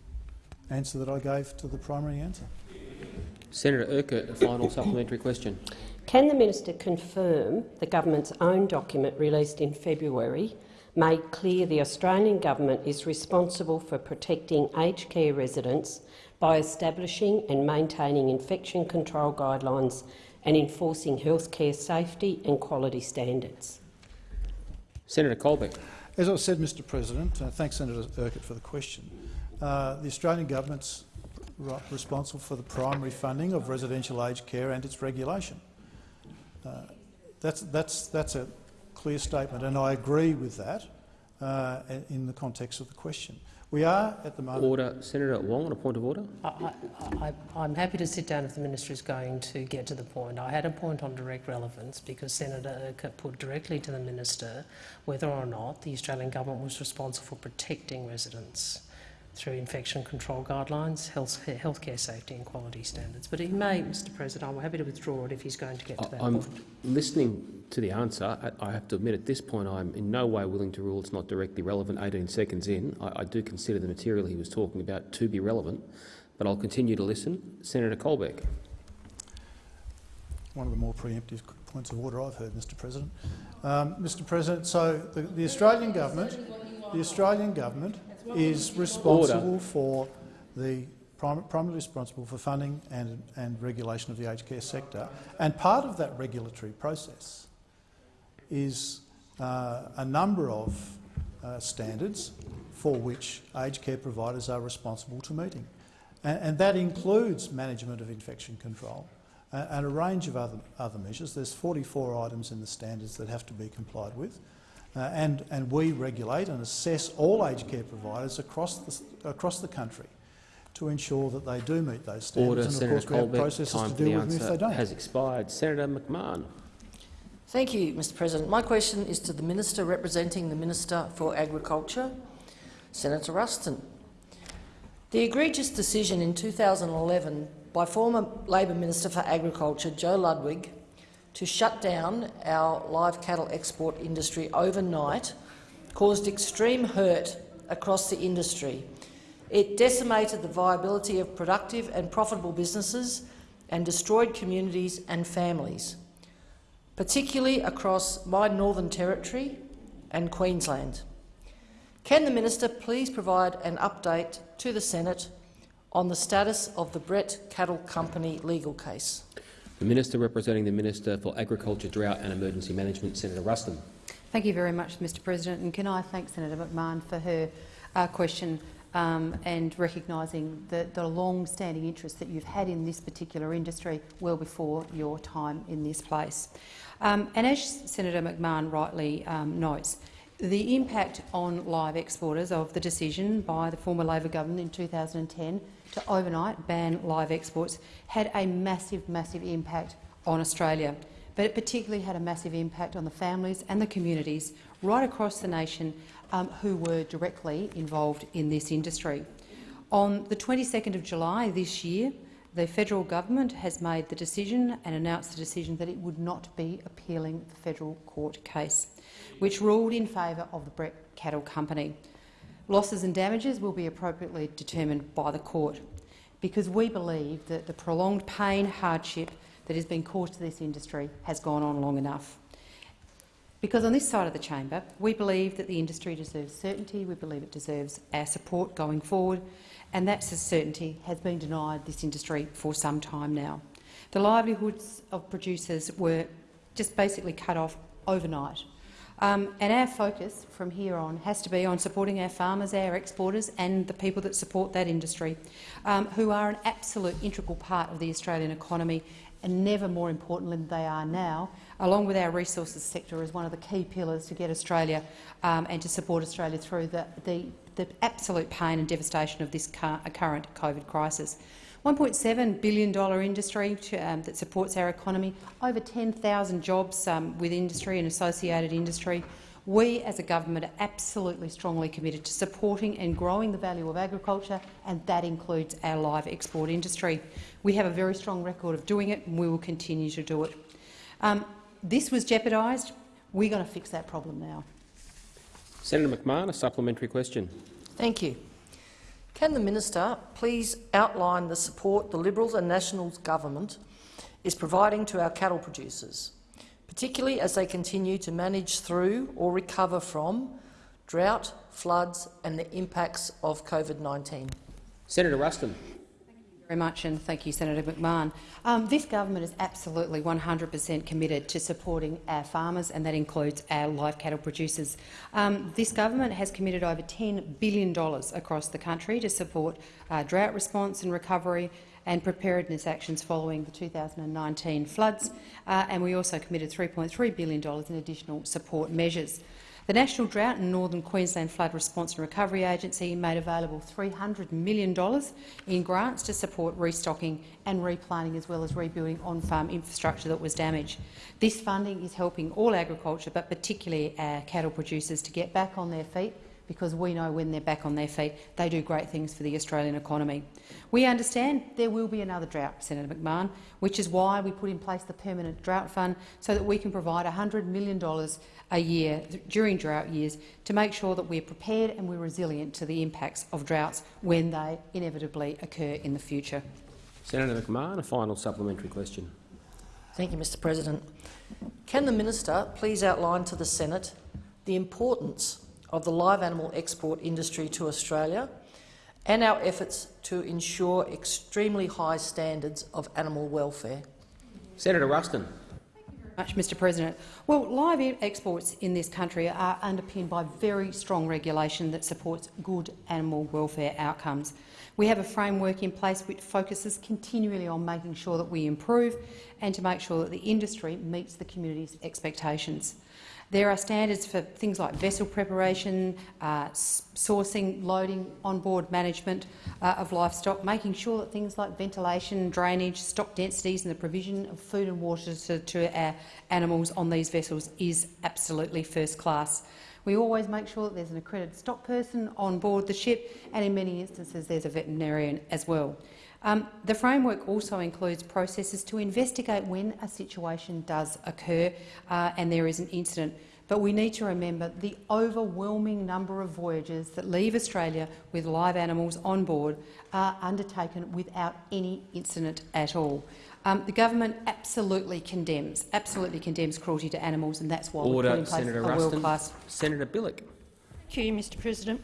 answer that I gave to the primary answer. Senator Urquhart, a final supplementary question. Can the minister confirm the government's own document released in February made clear the Australian government is responsible for protecting aged care residents by establishing and maintaining infection control guidelines and enforcing healthcare safety and quality standards. Senator Colbeck. As I said, Mr President, uh, thanks Senator Urquhart for the question. Uh, the Australian government's responsible for the primary funding of residential aged care and its regulation. Uh, that's, that's, that's a clear statement, and I agree with that uh, in the context of the question. We are at the moment. Order, Senator Wong, on a point of order. I, am happy to sit down if the minister is going to get to the point. I had a point on direct relevance because Senator Urquhart put directly to the minister whether or not the Australian government was responsible for protecting residents through infection control guidelines, health, healthcare safety and quality standards. But he may, Mr President, I'm happy to withdraw it if he's going to get to that I'm point. listening to the answer. I, I, have to admit at this point I'm in no way willing to rule it's not directly relevant 18 seconds in. I, I do consider the material he was talking about to be relevant, but I'll continue to listen. Senator Colbeck. One of the more preemptive points of order I've heard, Mr President. Um, Mr President, so the, the Australian government, the Australian government is responsible Order. for the primarily responsible for funding and, and regulation of the aged care sector. And part of that regulatory process is uh, a number of uh, standards for which aged care providers are responsible to meeting. And, and that includes management of infection control uh, and a range of other, other measures. There's 44 items in the standards that have to be complied with. Uh, and, and we regulate and assess all aged care providers across the, across the country to ensure that they do meet those standards. Order, and of Senator course, we have processes Time to deal with them if they don't. has expired. Senator McMahon. Thank you, Mr President. My question is to the Minister representing the Minister for Agriculture, Senator Ruston. The egregious decision in 2011 by former Labor Minister for Agriculture, Joe Ludwig, to shut down our live cattle export industry overnight caused extreme hurt across the industry. It decimated the viability of productive and profitable businesses and destroyed communities and families, particularly across my Northern Territory and Queensland. Can the minister please provide an update to the Senate on the status of the Brett Cattle Company legal case? The Minister representing the Minister for Agriculture, Drought and Emergency Management, Senator Ruston. Thank you very much, Mr President. And can I thank Senator McMahon for her uh, question um, and recognising the, the long-standing interest that you've had in this particular industry well before your time in this place. Um, and as Senator McMahon rightly um, notes, the impact on live exporters of the decision by the former Labor government in 2010 to overnight ban live exports had a massive, massive impact on Australia. But it particularly had a massive impact on the families and the communities right across the nation um, who were directly involved in this industry. On the 22nd of July this year, the federal government has made the decision and announced the decision that it would not be appealing the federal court case, which ruled in favour of the Brett Cattle Company. Losses and damages will be appropriately determined by the court because we believe that the prolonged pain, hardship that has been caused to this industry has gone on long enough. Because on this side of the chamber, we believe that the industry deserves certainty, we believe it deserves our support going forward, and that certainty has been denied this industry for some time now. The livelihoods of producers were just basically cut off overnight um, and our focus from here on has to be on supporting our farmers, our exporters and the people that support that industry, um, who are an absolute integral part of the Australian economy and never more important than they are now, along with our resources sector as one of the key pillars to get Australia um, and to support Australia through the, the, the, absolute pain and devastation of this current COVID crisis. $1.7 billion industry um, that supports our economy, over 10,000 jobs um, with industry and associated industry. We as a government are absolutely strongly committed to supporting and growing the value of agriculture, and that includes our live export industry. We have a very strong record of doing it, and we will continue to do it. Um, this was jeopardised. We're going to fix that problem now. Senator McMahon, a supplementary question. Thank you. Can the minister please outline the support the Liberals and Nationals government is providing to our cattle producers, particularly as they continue to manage through or recover from drought, floods and the impacts of COVID-19? Senator Ruston. Very much, and thank you, Senator McMahon. Um, this government is absolutely 100 per cent committed to supporting our farmers, and that includes our live cattle producers. Um, this government has committed over $10 billion across the country to support uh, drought response and recovery and preparedness actions following the 2019 floods, uh, and we also committed $3.3 billion in additional support measures. The National Drought and Northern Queensland Flood Response and Recovery Agency made available $300 million in grants to support restocking and replanting as well as rebuilding on-farm infrastructure that was damaged. This funding is helping all agriculture, but particularly our cattle producers, to get back on their feet because we know when they're back on their feet, they do great things for the Australian economy. We understand there will be another drought, Senator McMahon, which is why we put in place the Permanent Drought Fund so that we can provide $100 million a year during drought years to make sure that we're prepared and we're resilient to the impacts of droughts when they inevitably occur in the future. Senator McMahon, a final supplementary question. Thank you, Mr President. Can the minister please outline to the Senate the importance of the live animal export industry to Australia and our efforts to ensure extremely high standards of animal welfare? Senator Ruston. Much, Mr President. Well, live exports in this country are underpinned by very strong regulation that supports good animal welfare outcomes. We have a framework in place which focuses continually on making sure that we improve and to make sure that the industry meets the community's expectations. There are standards for things like vessel preparation, uh, sourcing, loading, onboard management uh, of livestock, making sure that things like ventilation, drainage, stock densities and the provision of food and water to, to our animals on these vessels is absolutely first class. We always make sure that there's an accredited stock person on board the ship, and in many instances there's a veterinarian as well. Um, the framework also includes processes to investigate when a situation does occur uh, and there is an incident. But we need to remember the overwhelming number of voyages that leave Australia with live animals on board are undertaken without any incident at all. Um, the government absolutely condemns, absolutely condemns cruelty to animals, and that's why Order, we put in place Senator a world-class. Senator Bilyk. Thank you, Mr President.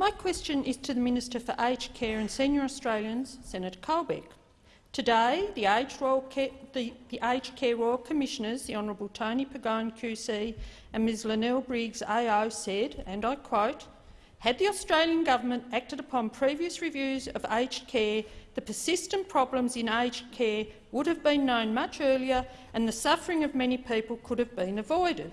My question is to the Minister for Aged Care and Senior Australians, Senator Colbeck. Today, the Aged, Royal Care, the, the Aged Care Royal Commissioners, the Honourable Tony Pagone QC and Ms Lynelle Briggs AO said, and I quote, had the Australian government acted upon previous reviews of aged care, the persistent problems in aged care would have been known much earlier and the suffering of many people could have been avoided.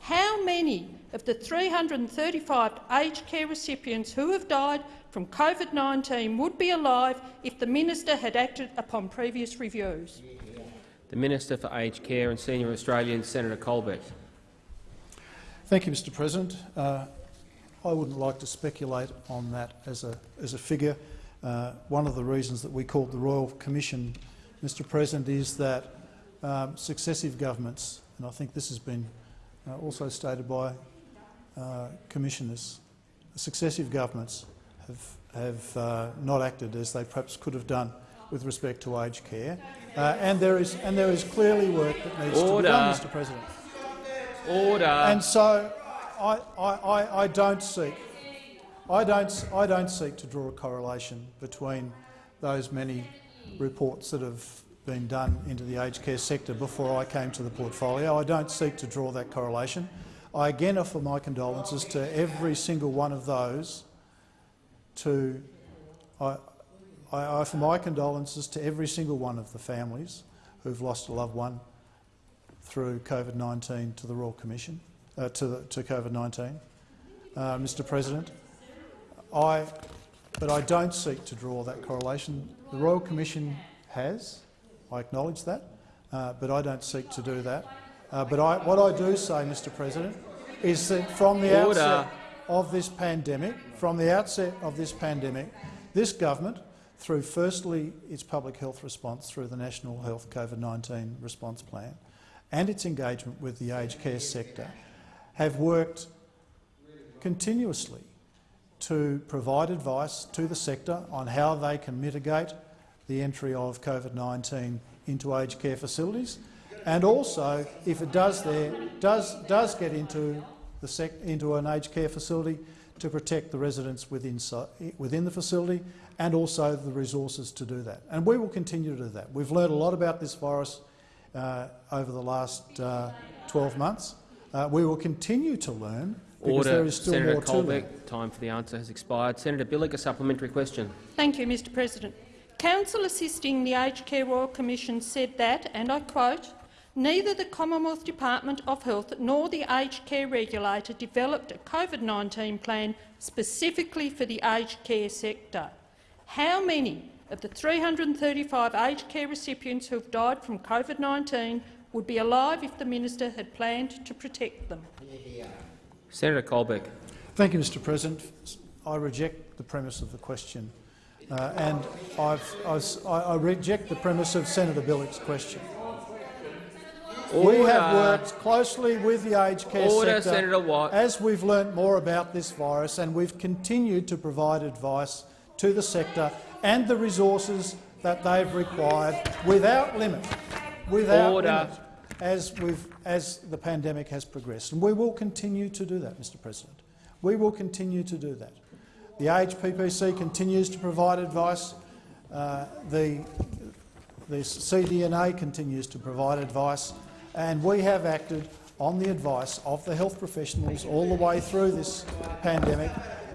How many of the 335 aged care recipients who have died from COVID-19 would be alive if the minister had acted upon previous reviews? The Minister for Aged Care and Senior Australians, Senator Colbeck. Thank you, Mr President. Uh, I wouldn't like to speculate on that as a, as a figure. Uh, one of the reasons that we called the Royal Commission, Mr President, is that um, successive governments, and I think this has been also stated by uh, commissioners, successive governments have, have uh, not acted as they perhaps could have done with respect to aged care, uh, and there is and there is clearly work that needs Order. to be done, Mr President. Order. And so I, I, I, I don't seek I don't, I don't seek to draw a correlation between those many reports that have been done into the aged care sector before I came to the portfolio. I don't seek to draw that correlation. I again offer my condolences to every single one of those. To I, I offer my condolences to every single one of the families who've lost a loved one through COVID-19 to the Royal Commission, uh, to, to COVID-19, uh, Mr President. I, but I don't seek to draw that correlation. The Royal Commission has, I acknowledge that, uh, but I don't seek to do that. Uh, but I, what I do say, Mr President, is that from the Order. outset of this pandemic, from the outset of this pandemic, this government, through firstly its public health response through the National Health COVID-19 Response Plan and its engagement with the aged care sector, have worked continuously to provide advice to the sector on how they can mitigate the entry of COVID-19 into aged care facilities, and also, if it does, there, does, does get into the sec into an aged care facility to protect the residents within, within the facility and also the resources to do that. And we will continue to do that. We've learned a lot about this virus uh, over the last uh, 12 months. Uh, we will continue to learn because Order. there is still Senator more Colbeck, to learn. time for the answer has expired. Senator Bilyk, a supplementary question. Thank you, Mr President. Counsel assisting the Aged Care Royal Commission said that, and I quote, neither the Commonwealth Department of Health nor the aged care regulator developed a COVID-19 plan specifically for the aged care sector. How many of the 335 aged care recipients who have died from COVID-19 would be alive if the minister had planned to protect them? Senator Colbeck. Thank you, Mr President. I reject the premise of the question uh, and I've, I've, I reject the premise of Senator Bilyk's question. Order. We have worked closely with the aged care Order, sector as we've learnt more about this virus, and we've continued to provide advice to the sector and the resources that they've required without limit, without Order. limit, as, we've, as the pandemic has progressed. And we will continue to do that, Mr President. We will continue to do that. The AHPPC continues to provide advice. Uh, the, the CDNA continues to provide advice, and we have acted on the advice of the health professionals all the way through this pandemic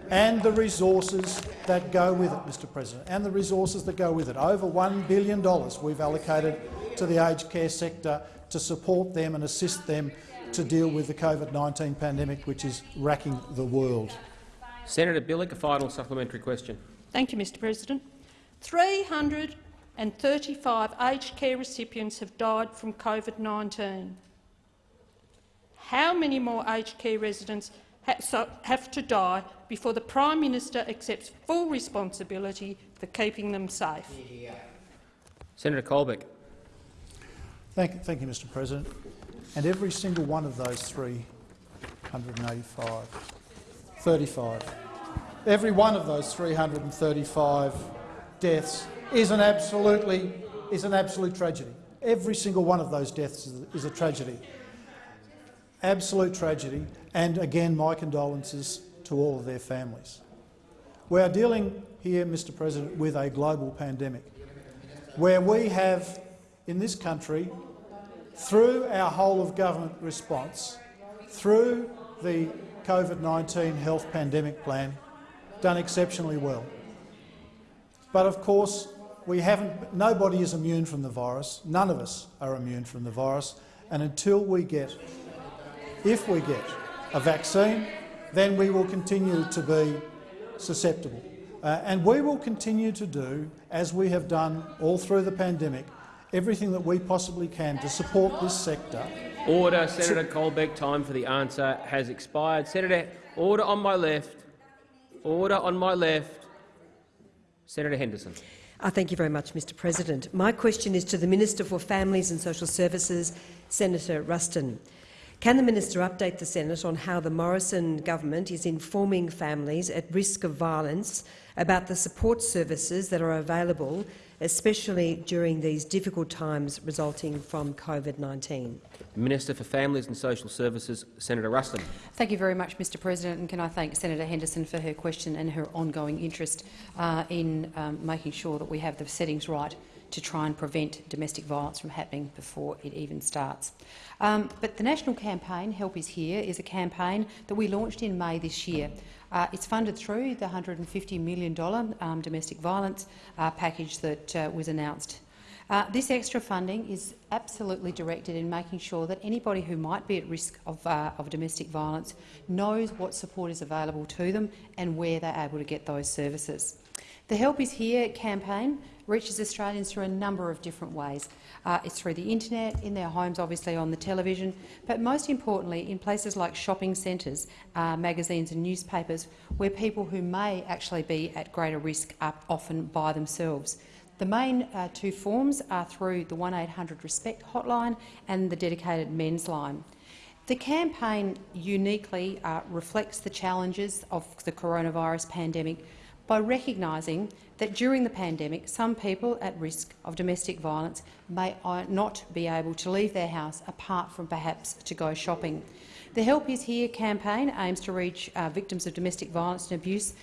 and the resources that go with it, Mr President, and the resources that go with it. Over $1 billion we've allocated to the aged care sector to support them and assist them to deal with the COVID-19 pandemic, which is racking the world. Senator Bilyk, a final supplementary question. Thank you, Mr President. 335 aged care recipients have died from COVID-19. How many more aged care residents have to die before the Prime Minister accepts full responsibility for keeping them safe? Senator Colbeck. Thank, thank you, Mr President. And every single one of those 385 35. Every one of those 335 deaths is an absolutely is an absolute tragedy. Every single one of those deaths is, a tragedy. Absolute tragedy, and again, my condolences to all of their families. We are dealing here, Mr President, with a global pandemic, where we have, in this country, through our whole-of-government response, through the COVID-19 health pandemic plan done exceptionally well. But of course, we haven't, nobody is immune from the virus. None of us are immune from the virus. And until we get, if we get a vaccine, then we will continue to be susceptible. Uh, and we will continue to do, as we have done all through the pandemic, everything that we possibly can to support this sector Order. Senator Colbeck, time for the answer has expired. Senator, order on my left. Order on my left. Senator Henderson. Uh, thank you very much, Mr President. My question is to the Minister for Families and Social Services, Senator Ruston. Can the minister update the Senate on how the Morrison government is informing families at risk of violence about the support services that are available, especially during these difficult times resulting from COVID-19? Minister for Families and Social Services, Senator Ruston. Thank you very much, Mr President, and can I thank Senator Henderson for her question and her ongoing interest uh, in um, making sure that we have the settings right to try and prevent domestic violence from happening before it even starts. Um, but the national campaign, Help is Here, is a campaign that we launched in May this year. Uh, it's funded through the $150 million um, domestic violence uh, package that uh, was announced. Uh, this extra funding is absolutely directed in making sure that anybody who might be at risk of, uh, of domestic violence knows what support is available to them and where they're able to get those services. The Help is Here campaign reaches Australians through a number of different ways. Uh, it's through the internet, in their homes, obviously on the television, but most importantly in places like shopping centres, uh, magazines and newspapers, where people who may actually be at greater risk are often by themselves. The main uh, two forms are through the 1800 Respect hotline and the dedicated men's line. The campaign uniquely uh, reflects the challenges of the coronavirus pandemic by recognising that during the pandemic some people at risk of domestic violence may uh, not be able to leave their house apart from perhaps to go shopping. The Help Is Here campaign aims to reach uh, victims of domestic violence and abuse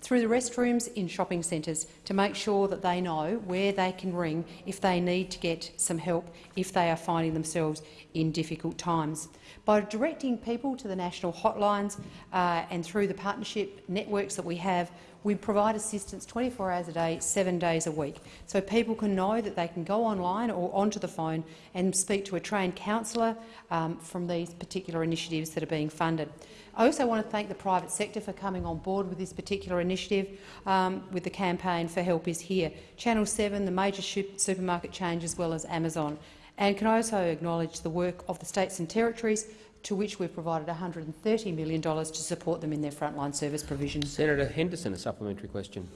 through the restrooms in shopping centres to make sure that they know where they can ring if they need to get some help if they are finding themselves in difficult times. By directing people to the national hotlines uh, and through the partnership networks that we have, we provide assistance 24 hours a day, seven days a week, so people can know that they can go online or onto the phone and speak to a trained counsellor um, from these particular initiatives that are being funded. I also want to thank the private sector for coming on board with this particular initiative um, with the campaign for Help is Here. Channel 7, the major supermarket chain as well as Amazon. And can I also acknowledge the work of the states and territories to which we've provided $130 million to support them in their frontline service provision. Senator Henderson, a supplementary question.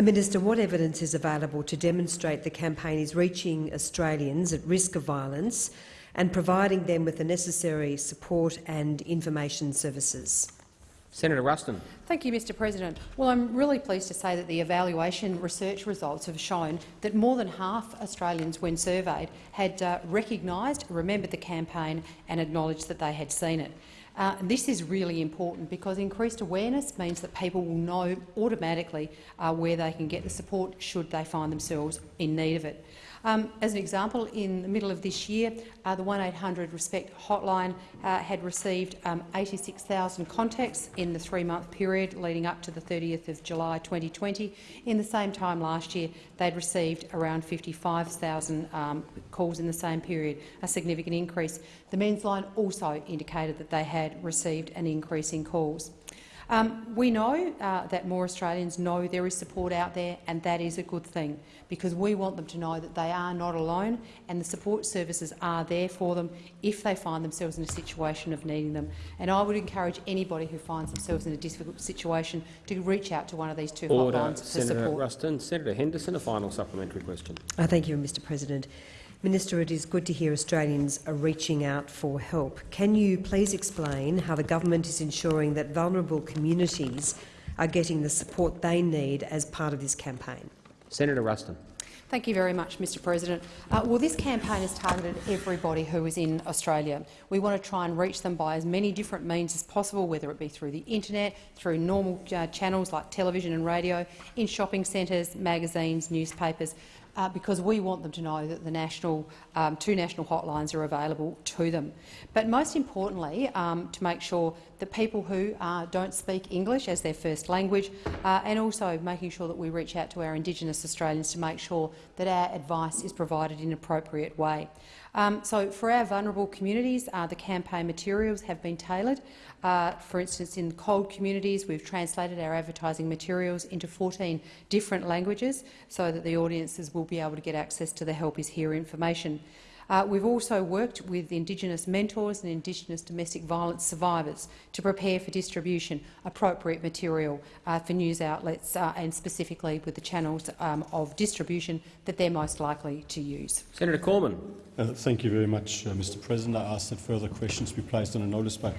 Minister, what evidence is available to demonstrate the campaign is reaching Australians at risk of violence and providing them with the necessary support and information services? Senator Ruston. Thank you, Mr President. Well, I'm really pleased to say that the evaluation research results have shown that more than half Australians, when surveyed, had uh, recognised, remembered the campaign and acknowledged that they had seen it. Uh, this is really important because increased awareness means that people will know automatically uh, where they can get the support should they find themselves in need of it. Um, as an example, in the middle of this year, uh, the 1800 Respect hotline uh, had received um, 86,000 contacts in the three-month period leading up to the 30th of July 2020. In the same time last year, they'd received around 55,000 um, calls in the same period, a significant increase. The men's line also indicated that they had received an increase in calls. Um, we know uh, that more Australians know there is support out there, and that is a good thing, because we want them to know that they are not alone and the support services are there for them if they find themselves in a situation of needing them. And I would encourage anybody who finds themselves in a difficult situation to reach out to one of these two Order. hotlines for Senator support. Ruston. Senator Henderson, a final supplementary question. Uh, thank you, Mr President. Minister, it is good to hear Australians are reaching out for help. Can you please explain how the government is ensuring that vulnerable communities are getting the support they need as part of this campaign? Senator Ruston. Thank you very much, Mr President. Uh, well, this campaign has targeted everybody who is in Australia. We want to try and reach them by as many different means as possible, whether it be through the internet, through normal uh, channels like television and radio, in shopping centres, magazines, newspapers, uh, because we want them to know that the national, um, two national hotlines are available to them. But most importantly, um, to make sure that people who uh, don't speak English as their first language, uh, and also making sure that we reach out to our Indigenous Australians to make sure that our advice is provided in an appropriate way. Um, so for our vulnerable communities, uh, the campaign materials have been tailored. Uh, for instance, in CALD communities, we've translated our advertising materials into 14 different languages so that the audiences will be able to get access to the Help is Here information. Uh, we've also worked with Indigenous mentors and Indigenous domestic violence survivors to prepare for distribution appropriate material uh, for news outlets uh, and specifically with the channels um, of distribution that they're most likely to use. Senator Cormann. Uh, thank you very much, uh, Mr President. I ask that further questions be placed on a notice paper.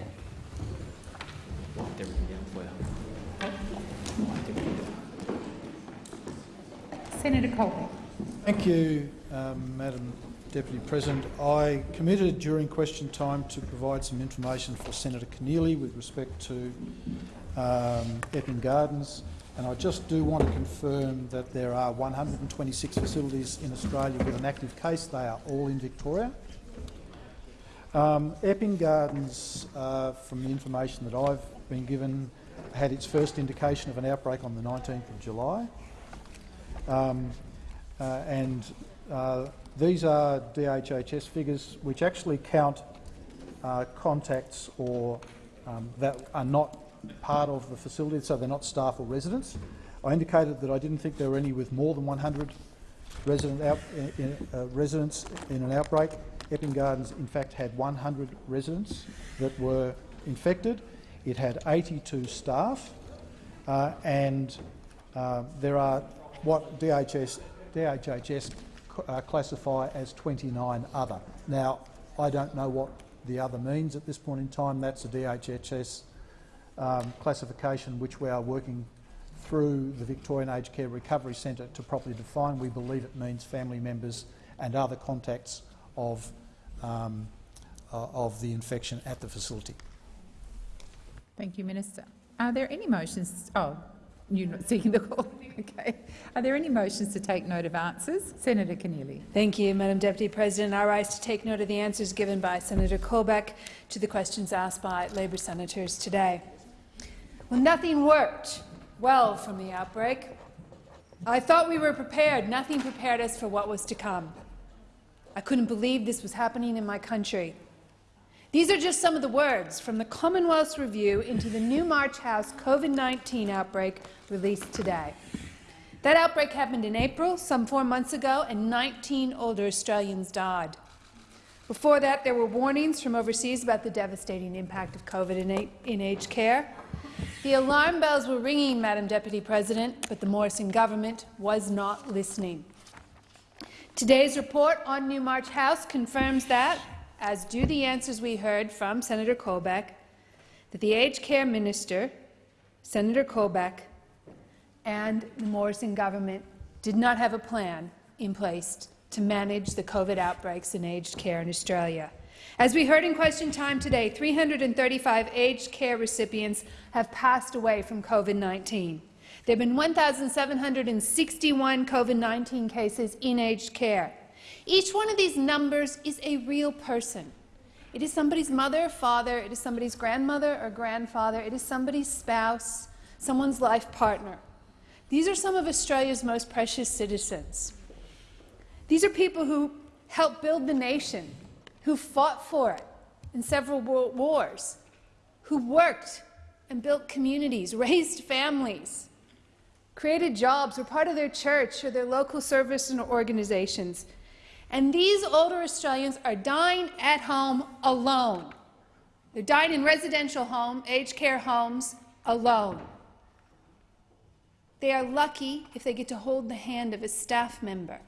Senator Colbeck. Thank you, um, Madam Deputy President. I committed during question time to provide some information for Senator Keneally with respect to um, Epping Gardens, and I just do want to confirm that there are 126 facilities in Australia with an active case. They are all in Victoria. Um, Epping Gardens, uh, from the information that I've been given, had its first indication of an outbreak on the 19th of July. Um, uh, and uh, these are DHHS figures which actually count uh, contacts or um, that are not part of the facility, so they're not staff or residents. I indicated that I didn't think there were any with more than 100 resident out, in, uh, residents in an outbreak. Epping Gardens, in fact, had 100 residents that were infected. It had 82 staff, uh, and uh, there are what DHS, DHHS uh, classify as 29 other. Now, I don't know what the other means at this point in time. That's a DHHS um, classification which we are working through the Victorian Aged Care Recovery Centre to properly define. We believe it means family members and other contacts of, um, of the infection at the facility. Thank you, Minister. Are there any motions? Oh, you're not seeking the call. Okay. Are there any motions to take note of answers? Senator Keneally. Thank you, Madam Deputy President. I rise to take note of the answers given by Senator Colbeck to the questions asked by Labor senators today. Well, nothing worked well from the outbreak. I thought we were prepared. Nothing prepared us for what was to come. I couldn't believe this was happening in my country. These are just some of the words from the Commonwealth's review into the Newmarch House COVID-19 outbreak released today. That outbreak happened in April, some four months ago, and 19 older Australians died. Before that, there were warnings from overseas about the devastating impact of COVID in, in aged care. The alarm bells were ringing, Madam Deputy President, but the Morrison government was not listening. Today's report on Newmarch House confirms that, as do the answers we heard from Senator Colbeck, that the aged care minister, Senator Colbeck, and the Morrison government did not have a plan in place to manage the COVID outbreaks in aged care in Australia. As we heard in question time today, 335 aged care recipients have passed away from COVID-19. There have been 1,761 COVID-19 cases in aged care. Each one of these numbers is a real person. It is somebody's mother, father, it is somebody's grandmother or grandfather, it is somebody's spouse, someone's life partner. These are some of Australia's most precious citizens. These are people who helped build the nation, who fought for it in several world wars, who worked and built communities, raised families, created jobs, were part of their church or their local service and organizations, and these older Australians are dying at home alone. They're dying in residential home, aged care homes, alone. They are lucky if they get to hold the hand of a staff member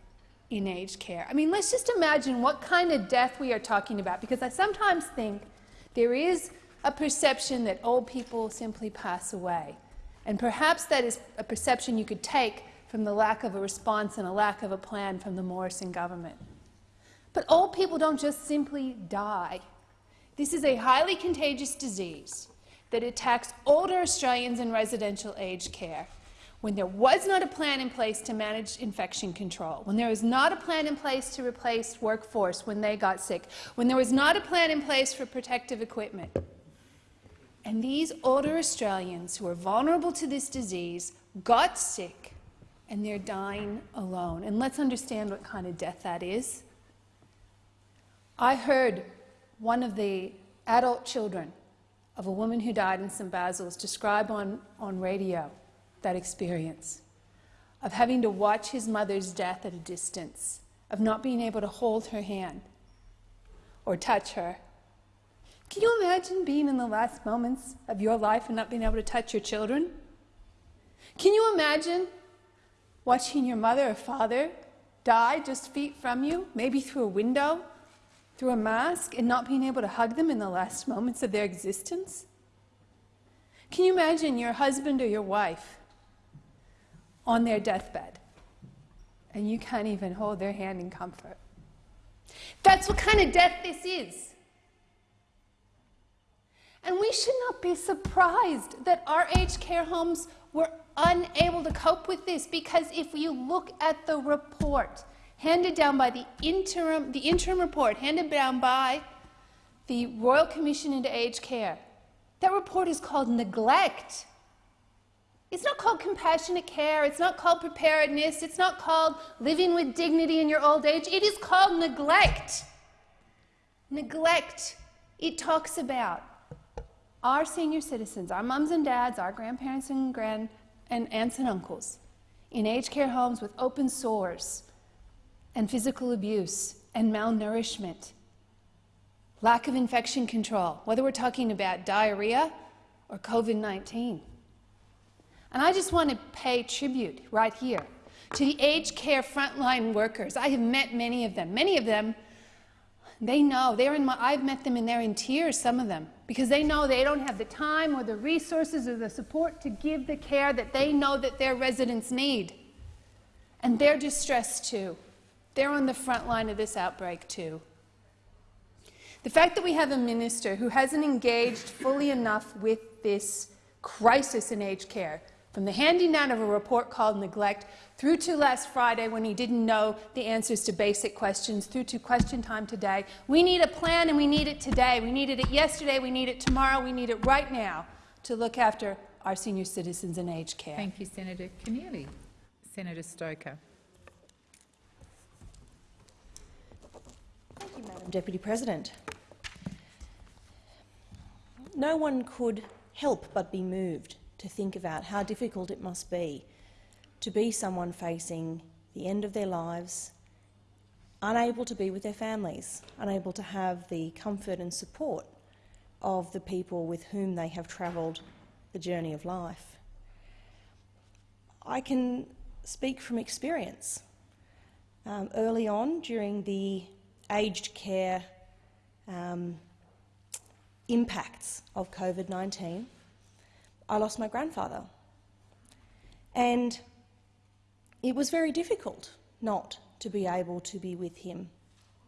in aged care. I mean, let's just imagine what kind of death we are talking about, because I sometimes think there is a perception that old people simply pass away. And perhaps that is a perception you could take from the lack of a response and a lack of a plan from the Morrison government. But old people don't just simply die. This is a highly contagious disease that attacks older Australians in residential aged care. When there was not a plan in place to manage infection control, when there was not a plan in place to replace workforce when they got sick, when there was not a plan in place for protective equipment. And these older Australians who are vulnerable to this disease got sick and they're dying alone. And let's understand what kind of death that is. I heard one of the adult children of a woman who died in St Basil's describe on, on radio that experience of having to watch his mother's death at a distance, of not being able to hold her hand or touch her. Can you imagine being in the last moments of your life and not being able to touch your children? Can you imagine watching your mother or father die just feet from you, maybe through a window, through a mask and not being able to hug them in the last moments of their existence? Can you imagine your husband or your wife on their deathbed and you can't even hold their hand in comfort? That's what kind of death this is. And we should not be surprised that our aged care homes were unable to cope with this because if you look at the report, handed down by the interim, the interim report handed down by the Royal Commission into Aged Care. That report is called neglect. It's not called compassionate care. It's not called preparedness. It's not called living with dignity in your old age. It is called neglect. Neglect. It talks about our senior citizens, our mums and dads, our grandparents and grand and aunts and uncles in aged care homes with open sores, and physical abuse and malnourishment, lack of infection control, whether we're talking about diarrhea or COVID-19. And I just want to pay tribute right here to the aged care frontline workers. I have met many of them. Many of them, they know, they're in my, I've met them and they're in tears, some of them, because they know they don't have the time or the resources or the support to give the care that they know that their residents need. And they're distressed too. They're on the front line of this outbreak too. The fact that we have a minister who hasn't engaged fully enough with this crisis in aged care, from the handing down of a report called neglect through to last Friday when he didn't know the answers to basic questions, through to question time today. We need a plan and we need it today. We needed it yesterday, we need it tomorrow, we need it right now to look after our senior citizens in aged care. Thank you, Senator Keneally. Senator Stoker. Thank you, Madam Deputy President. No one could help but be moved to think about how difficult it must be to be someone facing the end of their lives, unable to be with their families, unable to have the comfort and support of the people with whom they have travelled the journey of life. I can speak from experience. Um, early on, during the aged care um, impacts of COVID-19, I lost my grandfather. And it was very difficult not to be able to be with him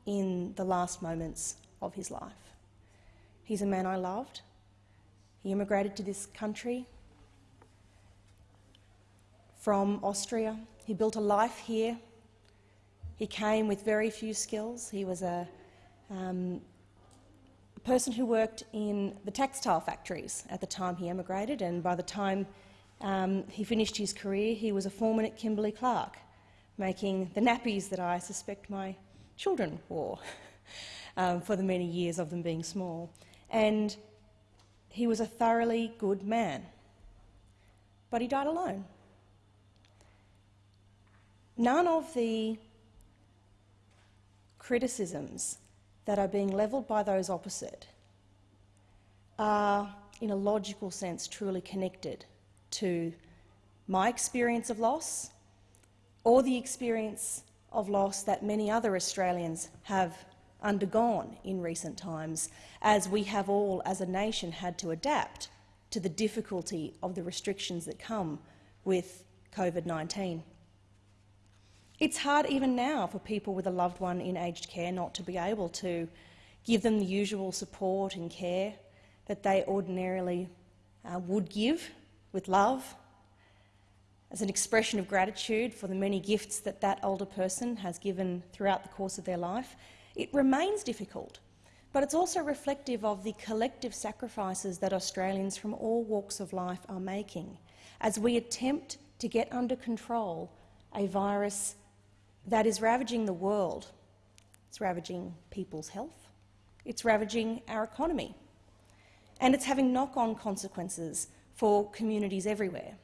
in the last moments of his life. He's a man I loved. He immigrated to this country from Austria. He built a life here. He came with very few skills. He was a, um, person who worked in the textile factories at the time he emigrated, and by the time um, he finished his career, he was a foreman at Kimberly Clark, making the nappies that I suspect my children wore um, for the many years of them being small. And he was a thoroughly good man, but he died alone. None of the criticisms that are being levelled by those opposite are, in a logical sense, truly connected to my experience of loss or the experience of loss that many other Australians have undergone in recent times, as we have all, as a nation, had to adapt to the difficulty of the restrictions that come with COVID-19. It's hard even now for people with a loved one in aged care not to be able to give them the usual support and care that they ordinarily uh, would give with love, as an expression of gratitude for the many gifts that that older person has given throughout the course of their life. It remains difficult, but it's also reflective of the collective sacrifices that Australians from all walks of life are making as we attempt to get under control a virus that is ravaging the world. It's ravaging people's health. It's ravaging our economy. And it's having knock-on consequences for communities everywhere.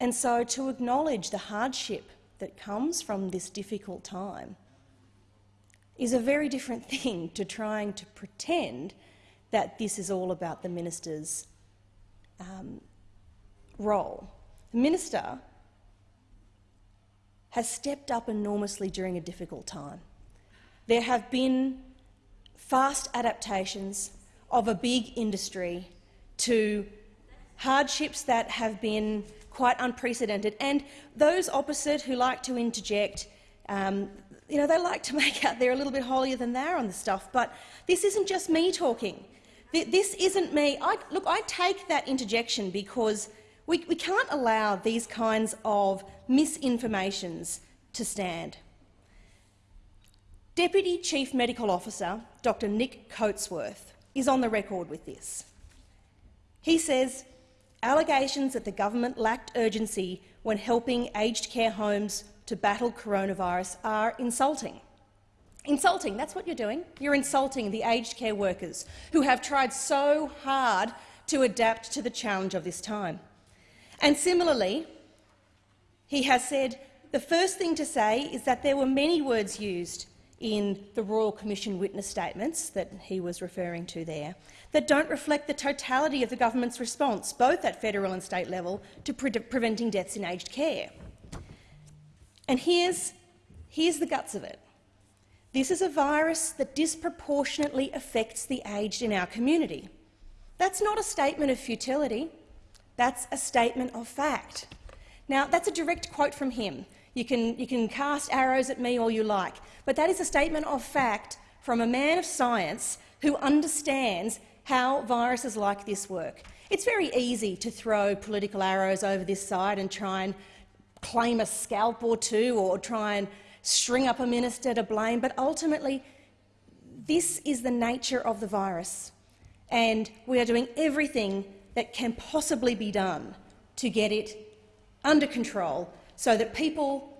And so to acknowledge the hardship that comes from this difficult time is a very different thing to trying to pretend that this is all about the minister's um, role. The minister has stepped up enormously during a difficult time. There have been fast adaptations of a big industry to hardships that have been quite unprecedented. And those opposite who like to interject, um, you know, they like to make out they're a little bit holier than thou on the stuff. But this isn't just me talking. This isn't me. I, look, I take that interjection because we, we can't allow these kinds of misinformations to stand. Deputy Chief Medical Officer Dr Nick Coatsworth is on the record with this. He says allegations that the government lacked urgency when helping aged care homes to battle coronavirus are insulting. Insulting, that's what you're doing. You're insulting the aged care workers who have tried so hard to adapt to the challenge of this time. And similarly, he has said the first thing to say is that there were many words used in the Royal Commission witness statements that he was referring to there that don't reflect the totality of the government's response, both at federal and state level, to pre preventing deaths in aged care. And here's, here's the guts of it. This is a virus that disproportionately affects the aged in our community. That's not a statement of futility. That's a statement of fact. Now, that's a direct quote from him. You can, you can cast arrows at me all you like, but that is a statement of fact from a man of science who understands how viruses like this work. It's very easy to throw political arrows over this side and try and claim a scalp or two or try and string up a minister to blame, but ultimately this is the nature of the virus, and we are doing everything that can possibly be done to get it under control so that people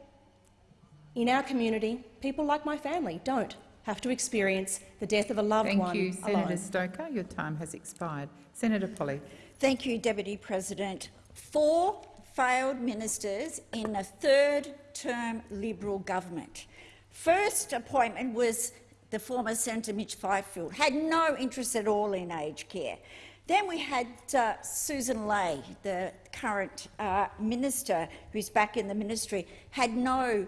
in our community, people like my family, don't have to experience the death of a loved Thank one you, Senator alone. Stoker. Your time has expired. Senator Polley. Thank you, Deputy President. Four failed ministers in a third-term Liberal government. First appointment was the former Senator Mitch Fifield, had no interest at all in aged care. Then we had uh, Susan Ley, the current uh, minister who's back in the ministry, had no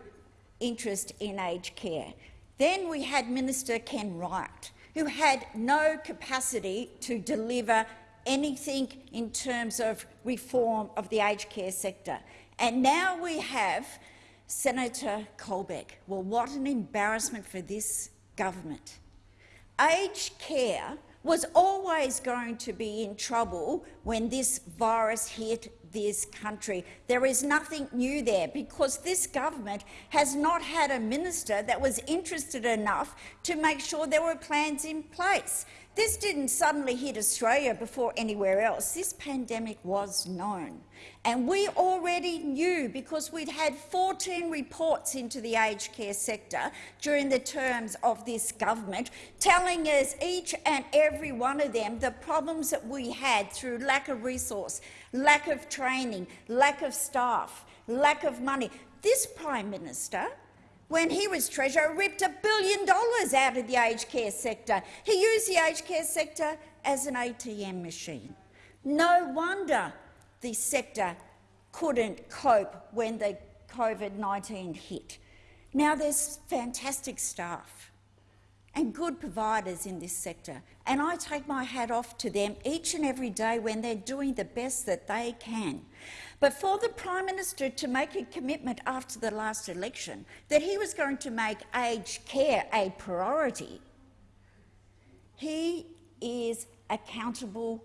interest in aged care. Then we had Minister Ken Wyatt, who had no capacity to deliver anything in terms of reform of the aged care sector. And now we have Senator Colbeck. Well, what an embarrassment for this government. Aged care was always going to be in trouble when this virus hit this country. There is nothing new there because this government has not had a minister that was interested enough to make sure there were plans in place. This didn't suddenly hit Australia before anywhere else. This pandemic was known. And we already knew, because we'd had 14 reports into the aged care sector during the terms of this government, telling us each and every one of them the problems that we had through lack of resource, lack of training, lack of staff, lack of money. This Prime Minister when he was Treasurer, ripped a billion dollars out of the aged care sector. He used the aged care sector as an ATM machine. No wonder the sector couldn't cope when the COVID-19 hit. Now there's fantastic staff and good providers in this sector, and I take my hat off to them each and every day when they're doing the best that they can. But for the Prime Minister to make a commitment after the last election that he was going to make aged care a priority, he is accountable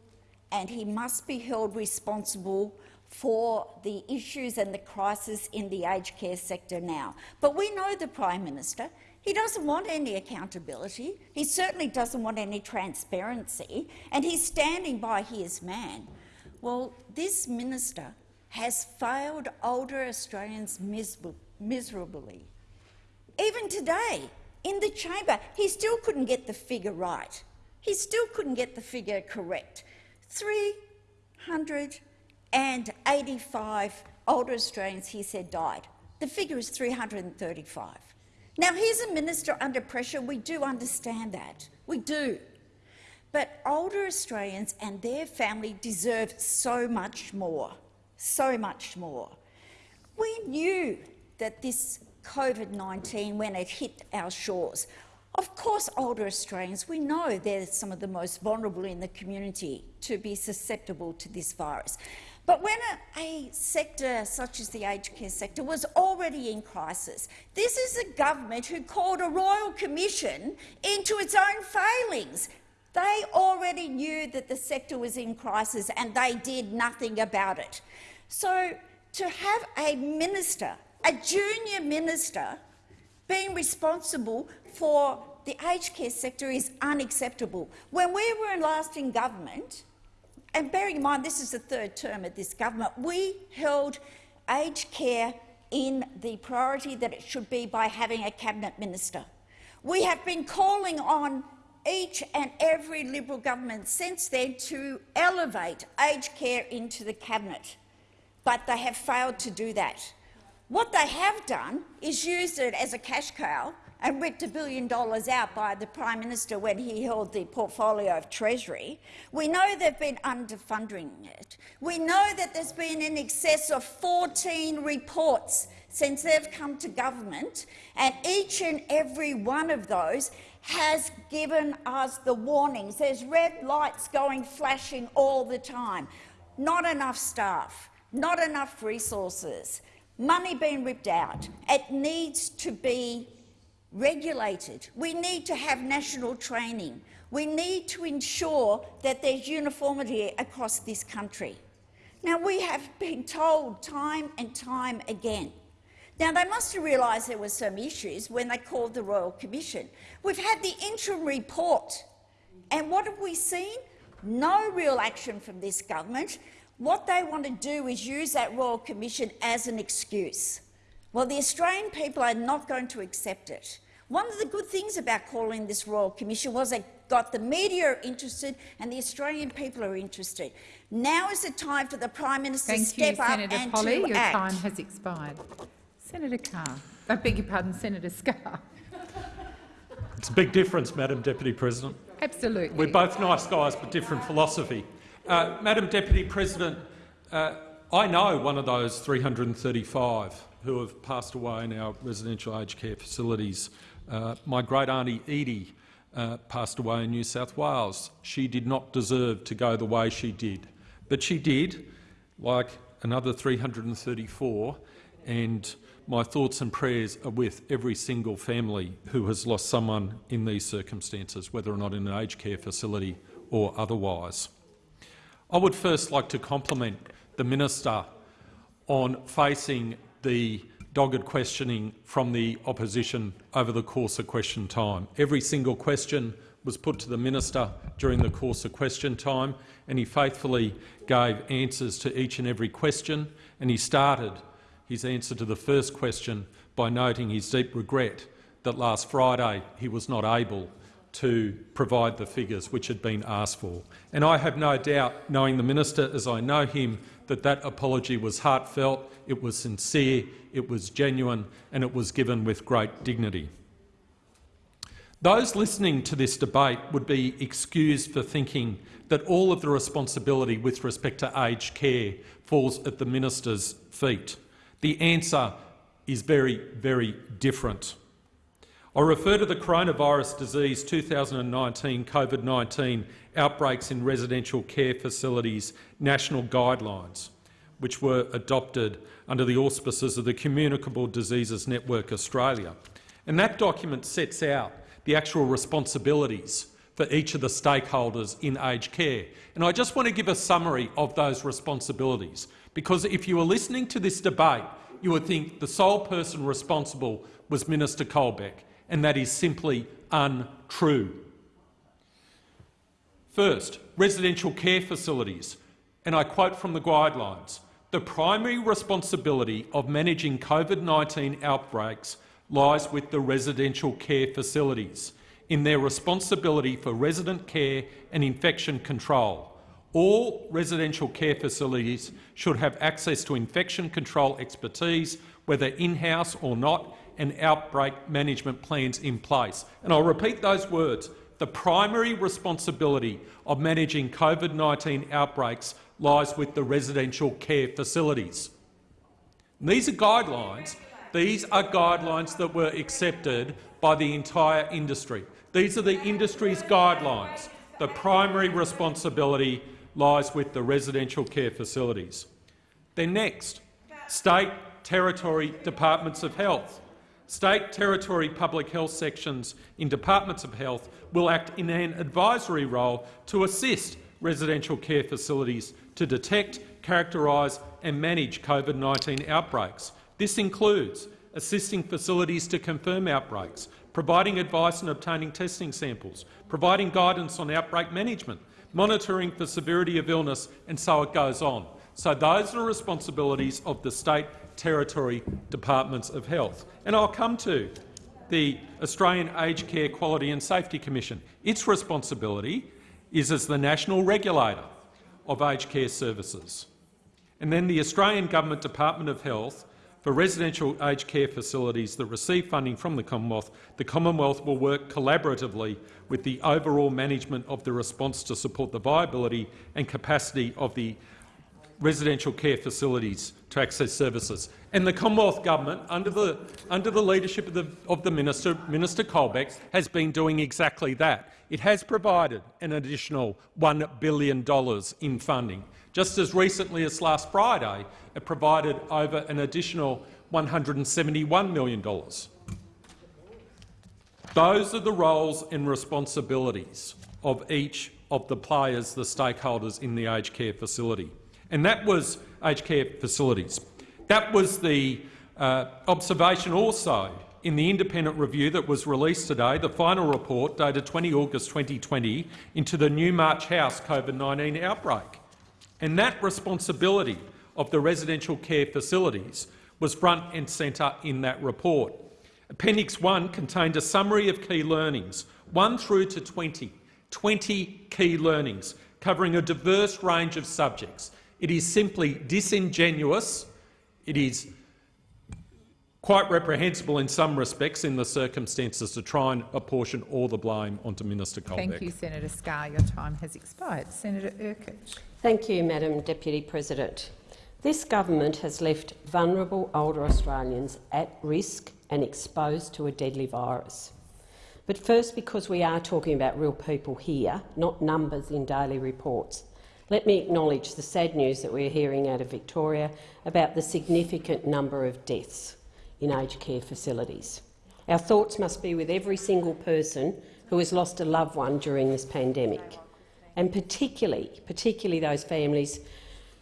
and he must be held responsible for the issues and the crisis in the aged care sector now. But we know the Prime Minister. He doesn't want any accountability. He certainly doesn't want any transparency, and he's standing by his man. Well, this minister has failed older Australians miserably. Even today, in the chamber, he still couldn't get the figure right. He still couldn't get the figure correct. 385 older Australians, he said, died. The figure is 335. Now, here's a minister under pressure. We do understand that. We do. But older Australians and their family deserve so much more so much more. We knew that this COVID-19, when it hit our shores, of course older Australians, we know they're some of the most vulnerable in the community to be susceptible to this virus. But when a, a, sector such as the aged care sector was already in crisis, this is a government who called a royal commission into its own failings. They already knew that the sector was in crisis and they did nothing about it. So to have a minister, a junior minister, being responsible for the aged care sector is unacceptable. When we were last in government, and bearing in mind this is the third term of this government, we held aged care in the priority that it should be by having a cabinet minister. We have been calling on each and every Liberal government since then to elevate aged care into the cabinet but they have failed to do that. What they have done is used it as a cash cow and ripped a billion dollars out by the Prime Minister when he held the portfolio of Treasury. We know they've been underfunding it. We know that there's been in excess of 14 reports since they've come to government, and each and every one of those has given us the warnings. There's red lights going flashing all the time. Not enough staff not enough resources, money being ripped out. It needs to be regulated. We need to have national training. We need to ensure that there's uniformity across this country. Now, we have been told time and time again. Now, they must have realised there were some issues when they called the Royal Commission. We've had the interim report, and what have we seen? No real action from this government. What they want to do is use that Royal Commission as an excuse. Well, the Australian people are not going to accept it. One of the good things about calling this Royal Commission was it got the media interested and the Australian people are interested. Now is the time for the Prime Minister Thank to step you, up Senator and Polley. to Your act. time has expired. Senator Carr. I beg your pardon, Senator Scarr. It's a big difference, Madam Deputy President. Absolutely. We're both nice guys, but different philosophy. Uh, Madam Deputy President, uh, I know one of those 335 who have passed away in our residential aged care facilities. Uh, my great auntie Edie uh, passed away in New South Wales. She did not deserve to go the way she did, but she did, like another 334, and my thoughts and prayers are with every single family who has lost someone in these circumstances, whether or not in an aged care facility or otherwise. I would first like to compliment the minister on facing the dogged questioning from the opposition over the course of question time. Every single question was put to the minister during the course of question time, and he faithfully gave answers to each and every question, and he started his answer to the first question by noting his deep regret that last Friday he was not able to provide the figures which had been asked for. And I have no doubt, knowing the minister as I know him, that that apology was heartfelt, it was sincere, it was genuine and it was given with great dignity. Those listening to this debate would be excused for thinking that all of the responsibility with respect to aged care falls at the minister's feet. The answer is very, very different. I refer to the coronavirus disease 2019 COVID-19 outbreaks in residential care facilities national guidelines, which were adopted under the auspices of the Communicable Diseases Network Australia. And that document sets out the actual responsibilities for each of the stakeholders in aged care. And I just want to give a summary of those responsibilities, because if you were listening to this debate, you would think the sole person responsible was Minister Colbeck, and that is simply untrue. First, residential care facilities, and I quote from the guidelines, the primary responsibility of managing COVID-19 outbreaks lies with the residential care facilities in their responsibility for resident care and infection control. All residential care facilities should have access to infection control expertise, whether in-house or not, and outbreak management plans in place. And I'll repeat those words. The primary responsibility of managing COVID-19 outbreaks lies with the residential care facilities. And these are guidelines. These are guidelines that were accepted by the entire industry. These are the industry's guidelines. The primary responsibility lies with the residential care facilities. Then next, state, territory, departments of health. State, territory, public health sections in departments of health will act in an advisory role to assist residential care facilities to detect, characterise and manage COVID-19 outbreaks. This includes assisting facilities to confirm outbreaks, providing advice and obtaining testing samples, providing guidance on outbreak management, monitoring for severity of illness, and so it goes on. So those are the responsibilities of the state territory departments of health. And I'll come to the Australian Aged Care Quality and Safety Commission. Its responsibility is as the national regulator of aged care services. And then the Australian Government Department of Health for residential aged care facilities that receive funding from the Commonwealth, the Commonwealth will work collaboratively with the overall management of the response to support the viability and capacity of the residential care facilities to access services. And the Commonwealth Government, under the, under the leadership of the, of the Minister, Minister Colbeck, has been doing exactly that. It has provided an additional $1 billion in funding. Just as recently as last Friday, it provided over an additional $171 million. Those are the roles and responsibilities of each of the players, the stakeholders in the aged care facility. And that was aged care facilities. That was the uh, observation also in the independent review that was released today, the final report dated 20 August 2020, into the Newmarch House COVID-19 outbreak. And that responsibility of the residential care facilities was front and centre in that report. Appendix 1 contained a summary of key learnings, 1 through to 20, 20 key learnings covering a diverse range of subjects. It is simply disingenuous, it is quite reprehensible in some respects in the circumstances to try and apportion all the blame onto Minister Colbeck. Thank you, Senator Scarr. Your time has expired. Senator Urquhart. Thank you, Madam Deputy President. This government has left vulnerable older Australians at risk and exposed to a deadly virus. But first, because we are talking about real people here, not numbers in daily reports, let me acknowledge the sad news that we're hearing out of Victoria about the significant number of deaths in aged care facilities. Our thoughts must be with every single person who has lost a loved one during this pandemic, and particularly, particularly those families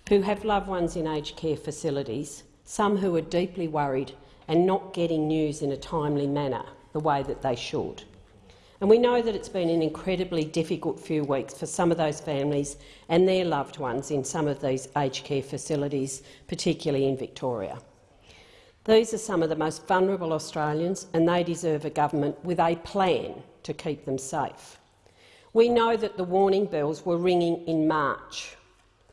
who have loved ones in aged care facilities, some who are deeply worried and not getting news in a timely manner the way that they should. And we know that it's been an incredibly difficult few weeks for some of those families and their loved ones in some of these aged care facilities, particularly in Victoria. These are some of the most vulnerable Australians and they deserve a government with a plan to keep them safe. We know that the warning bells were ringing in March,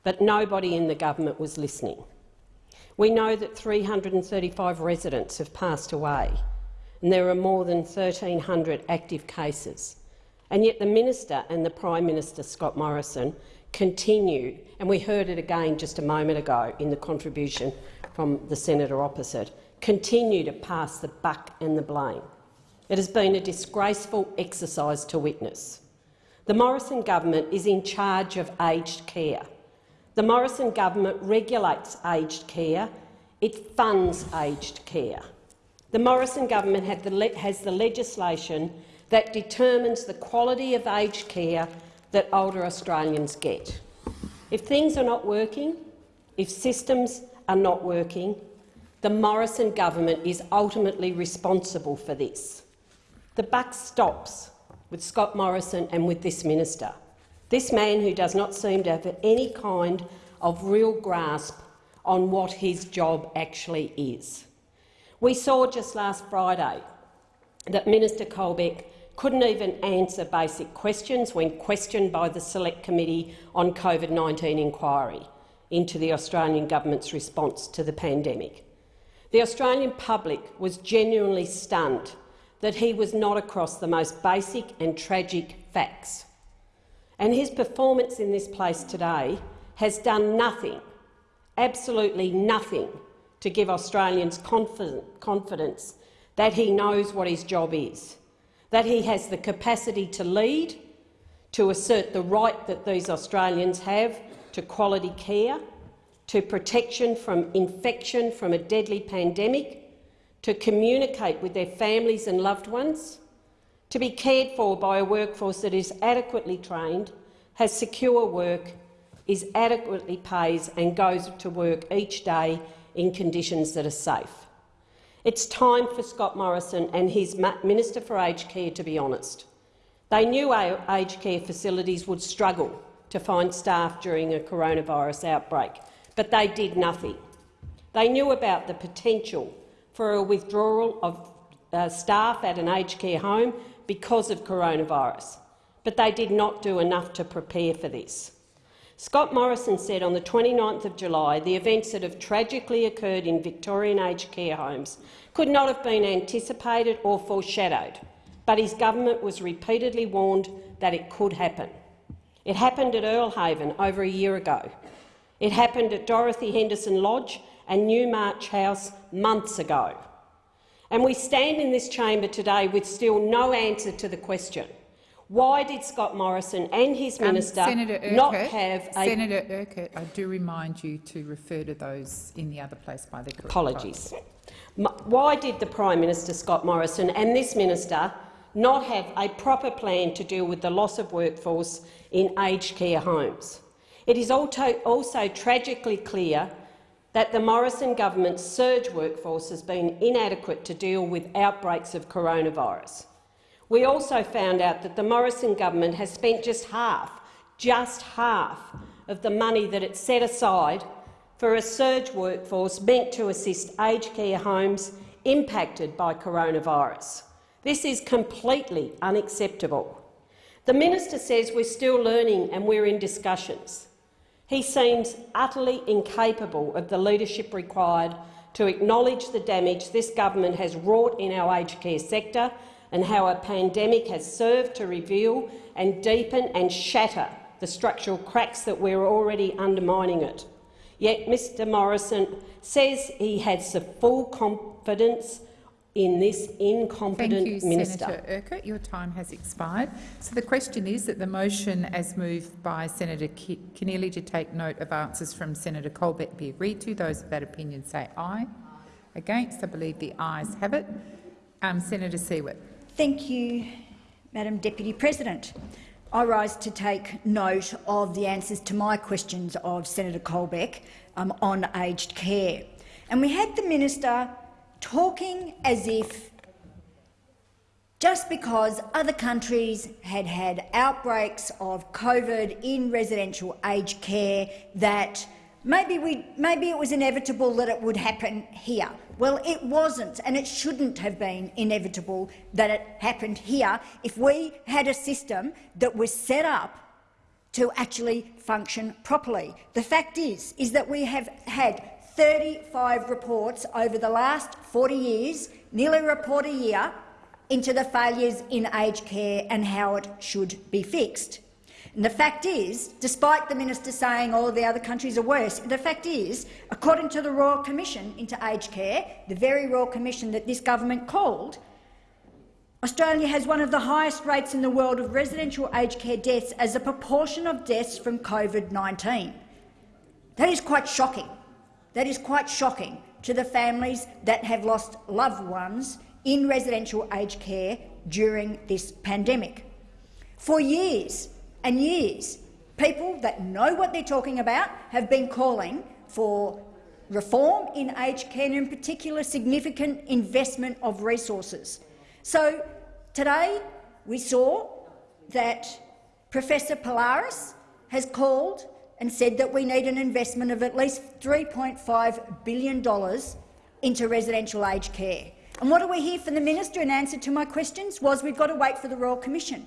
but nobody in the government was listening. We know that 335 residents have passed away and there are more than 1,300 active cases. And yet the Minister and the Prime Minister, Scott Morrison, continue, and we heard it again just a moment ago in the contribution from the senator opposite, continue to pass the buck and the blame. It has been a disgraceful exercise to witness. The Morrison government is in charge of aged care. The Morrison government regulates aged care. It funds aged care. The Morrison government has the legislation that determines the quality of aged care that older Australians get. If things are not working, if systems are not working, the Morrison government is ultimately responsible for this. The buck stops with Scott Morrison and with this minister. This man who does not seem to have any kind of real grasp on what his job actually is. We saw just last Friday that Minister Colbeck couldn't even answer basic questions when questioned by the Select Committee on COVID-19 inquiry into the Australian government's response to the pandemic. The Australian public was genuinely stunned that he was not across the most basic and tragic facts. And his performance in this place today has done nothing, absolutely nothing, to give Australians confidence that he knows what his job is, that he has the capacity to lead, to assert the right that these Australians have to quality care, to protection from infection from a deadly pandemic, to communicate with their families and loved ones, to be cared for by a workforce that is adequately trained, has secure work, is adequately paid and goes to work each day in conditions that are safe. It's time for Scott Morrison and his Minister for Aged Care to be honest. They knew aged care facilities would struggle to find staff during a coronavirus outbreak, but they did nothing. They knew about the potential for a withdrawal of uh, staff at an aged care home because of coronavirus, but they did not do enough to prepare for this. Scott Morrison said on the 29th of July the events that have tragically occurred in Victorian aged care homes could not have been anticipated or foreshadowed, but his government was repeatedly warned that it could happen. It happened at Earle Haven over a year ago. It happened at Dorothy Henderson Lodge and Newmarch House months ago. And we stand in this chamber today with still no answer to the question why did Scott Morrison and his um, minister Urquhart, not have a— Senator Urquhart, I do remind you to refer to those in the other place by the Apologies. Why did the Prime Minister, Scott Morrison, and this minister not have a proper plan to deal with the loss of workforce in aged care homes. It is also, also tragically clear that the Morrison government's surge workforce has been inadequate to deal with outbreaks of coronavirus. We also found out that the Morrison government has spent just half, just half, of the money that it set aside for a surge workforce meant to assist aged care homes impacted by coronavirus. This is completely unacceptable. The minister says we're still learning and we're in discussions. He seems utterly incapable of the leadership required to acknowledge the damage this government has wrought in our aged care sector and how a pandemic has served to reveal and deepen and shatter the structural cracks that we're already undermining it. Yet Mr Morrison says he has the full confidence in this incompetent Thank you, minister. Senator Urquhart. Your time has expired. So the question is that the motion, as moved by Senator Keneally to take note of answers from Senator Colbeck, be agreed to. Those of that opinion say aye. Against, I believe the ayes have it. Um, Senator Siewert. Thank you, Madam Deputy President. I rise to take note of the answers to my questions of Senator Colbeck um, on aged care. And we had the minister talking as if just because other countries had had outbreaks of COVID in residential aged care that maybe, we, maybe it was inevitable that it would happen here. Well, it wasn't, and it shouldn't have been inevitable that it happened here if we had a system that was set up to actually function properly. The fact is, is that we have had 35 reports over the last 40 years, nearly a report a year, into the failures in aged care and how it should be fixed. And the fact is, despite the minister saying all of the other countries are worse, the fact is, according to the Royal Commission into Aged Care, the very Royal Commission that this government called, Australia has one of the highest rates in the world of residential aged care deaths as a proportion of deaths from COVID-19. That is quite shocking. That is quite shocking to the families that have lost loved ones in residential aged care during this pandemic. For years and years, people that know what they're talking about have been calling for reform in aged care and in particular significant investment of resources. So today we saw that Professor Polaris has called and said that we need an investment of at least $3.5 billion into residential aged care. And what do we hear from the minister in answer to my questions? Was we've got to wait for the Royal Commission.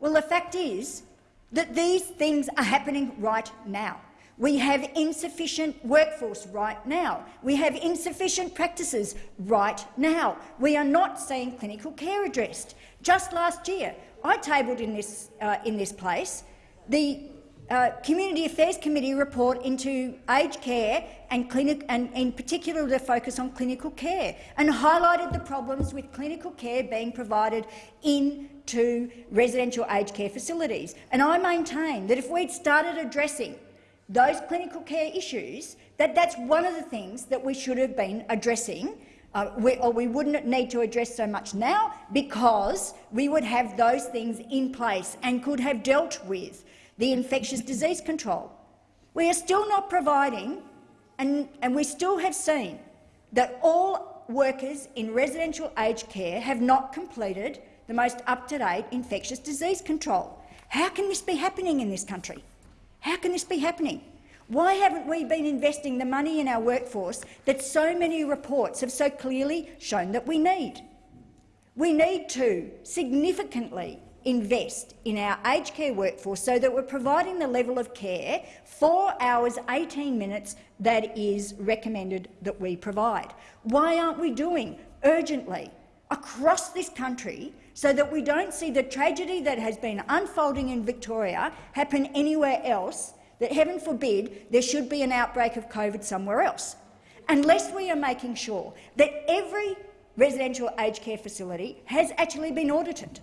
Well, the fact is that these things are happening right now. We have insufficient workforce right now. We have insufficient practices right now. We are not seeing clinical care addressed. Just last year, I tabled in this, uh, in this place the uh, Community Affairs Committee report into aged care and, clinic, and in particular the focus on clinical care and highlighted the problems with clinical care being provided into residential aged care facilities. And I maintain that if we'd started addressing those clinical care issues, that that's one of the things that we should have been addressing uh, we, or we wouldn't need to address so much now because we would have those things in place and could have dealt with the infectious disease control. We are still not providing, and, and we still have seen that all workers in residential aged care have not completed the most up-to-date infectious disease control. How can this be happening in this country? How can this be happening? Why haven't we been investing the money in our workforce that so many reports have so clearly shown that we need? We need to significantly invest in our aged care workforce so that we're providing the level of care, 4 hours 18 minutes, that is recommended that we provide. Why aren't we doing urgently across this country so that we don't see the tragedy that has been unfolding in Victoria happen anywhere else, that, heaven forbid, there should be an outbreak of COVID somewhere else? Unless we are making sure that every residential aged care facility has actually been audited.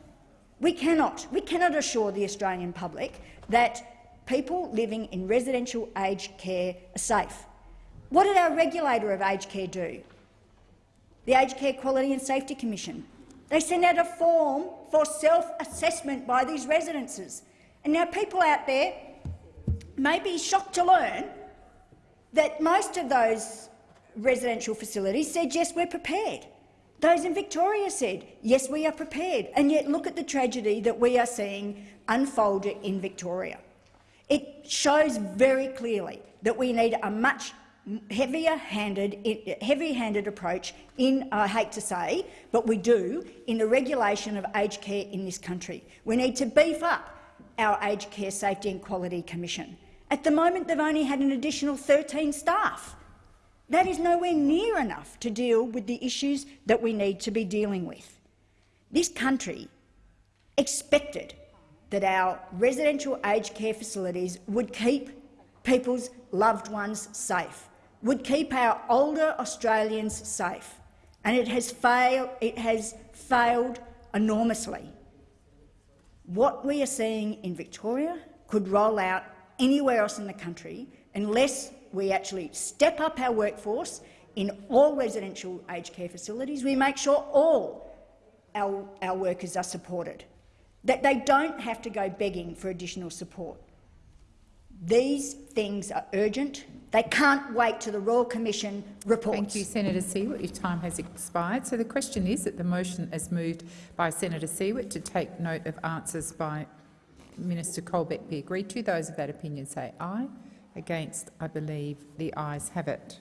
We cannot, we cannot assure the Australian public that people living in residential aged care are safe. What did our regulator of aged care do? The Aged Care Quality and Safety Commission. They sent out a form for self-assessment by these residences. And now people out there may be shocked to learn that most of those residential facilities said, yes, we're prepared. Those in Victoria said, yes, we are prepared. And yet look at the tragedy that we are seeing unfold in Victoria. It shows very clearly that we need a much heavier-handed heavy-handed approach in, I hate to say, but we do, in the regulation of aged care in this country. We need to beef up our Aged Care Safety and Quality Commission. At the moment, they've only had an additional 13 staff. That is nowhere near enough to deal with the issues that we need to be dealing with. This country expected that our residential aged care facilities would keep people's loved ones safe, would keep our older Australians safe, and it has, failed, it has failed enormously. What we are seeing in Victoria could roll out anywhere else in the country unless we actually step up our workforce in all residential aged care facilities. We make sure all our, our workers are supported, that they don't have to go begging for additional support. These things are urgent. They can't wait till the Royal Commission reports. Thank you, Senator Siewert. Your time has expired. So the question is that the motion is moved by Senator Siewert to take note of answers by Minister Colbeck be agreed to. Those of that opinion say aye. Against, I believe the ayes have it.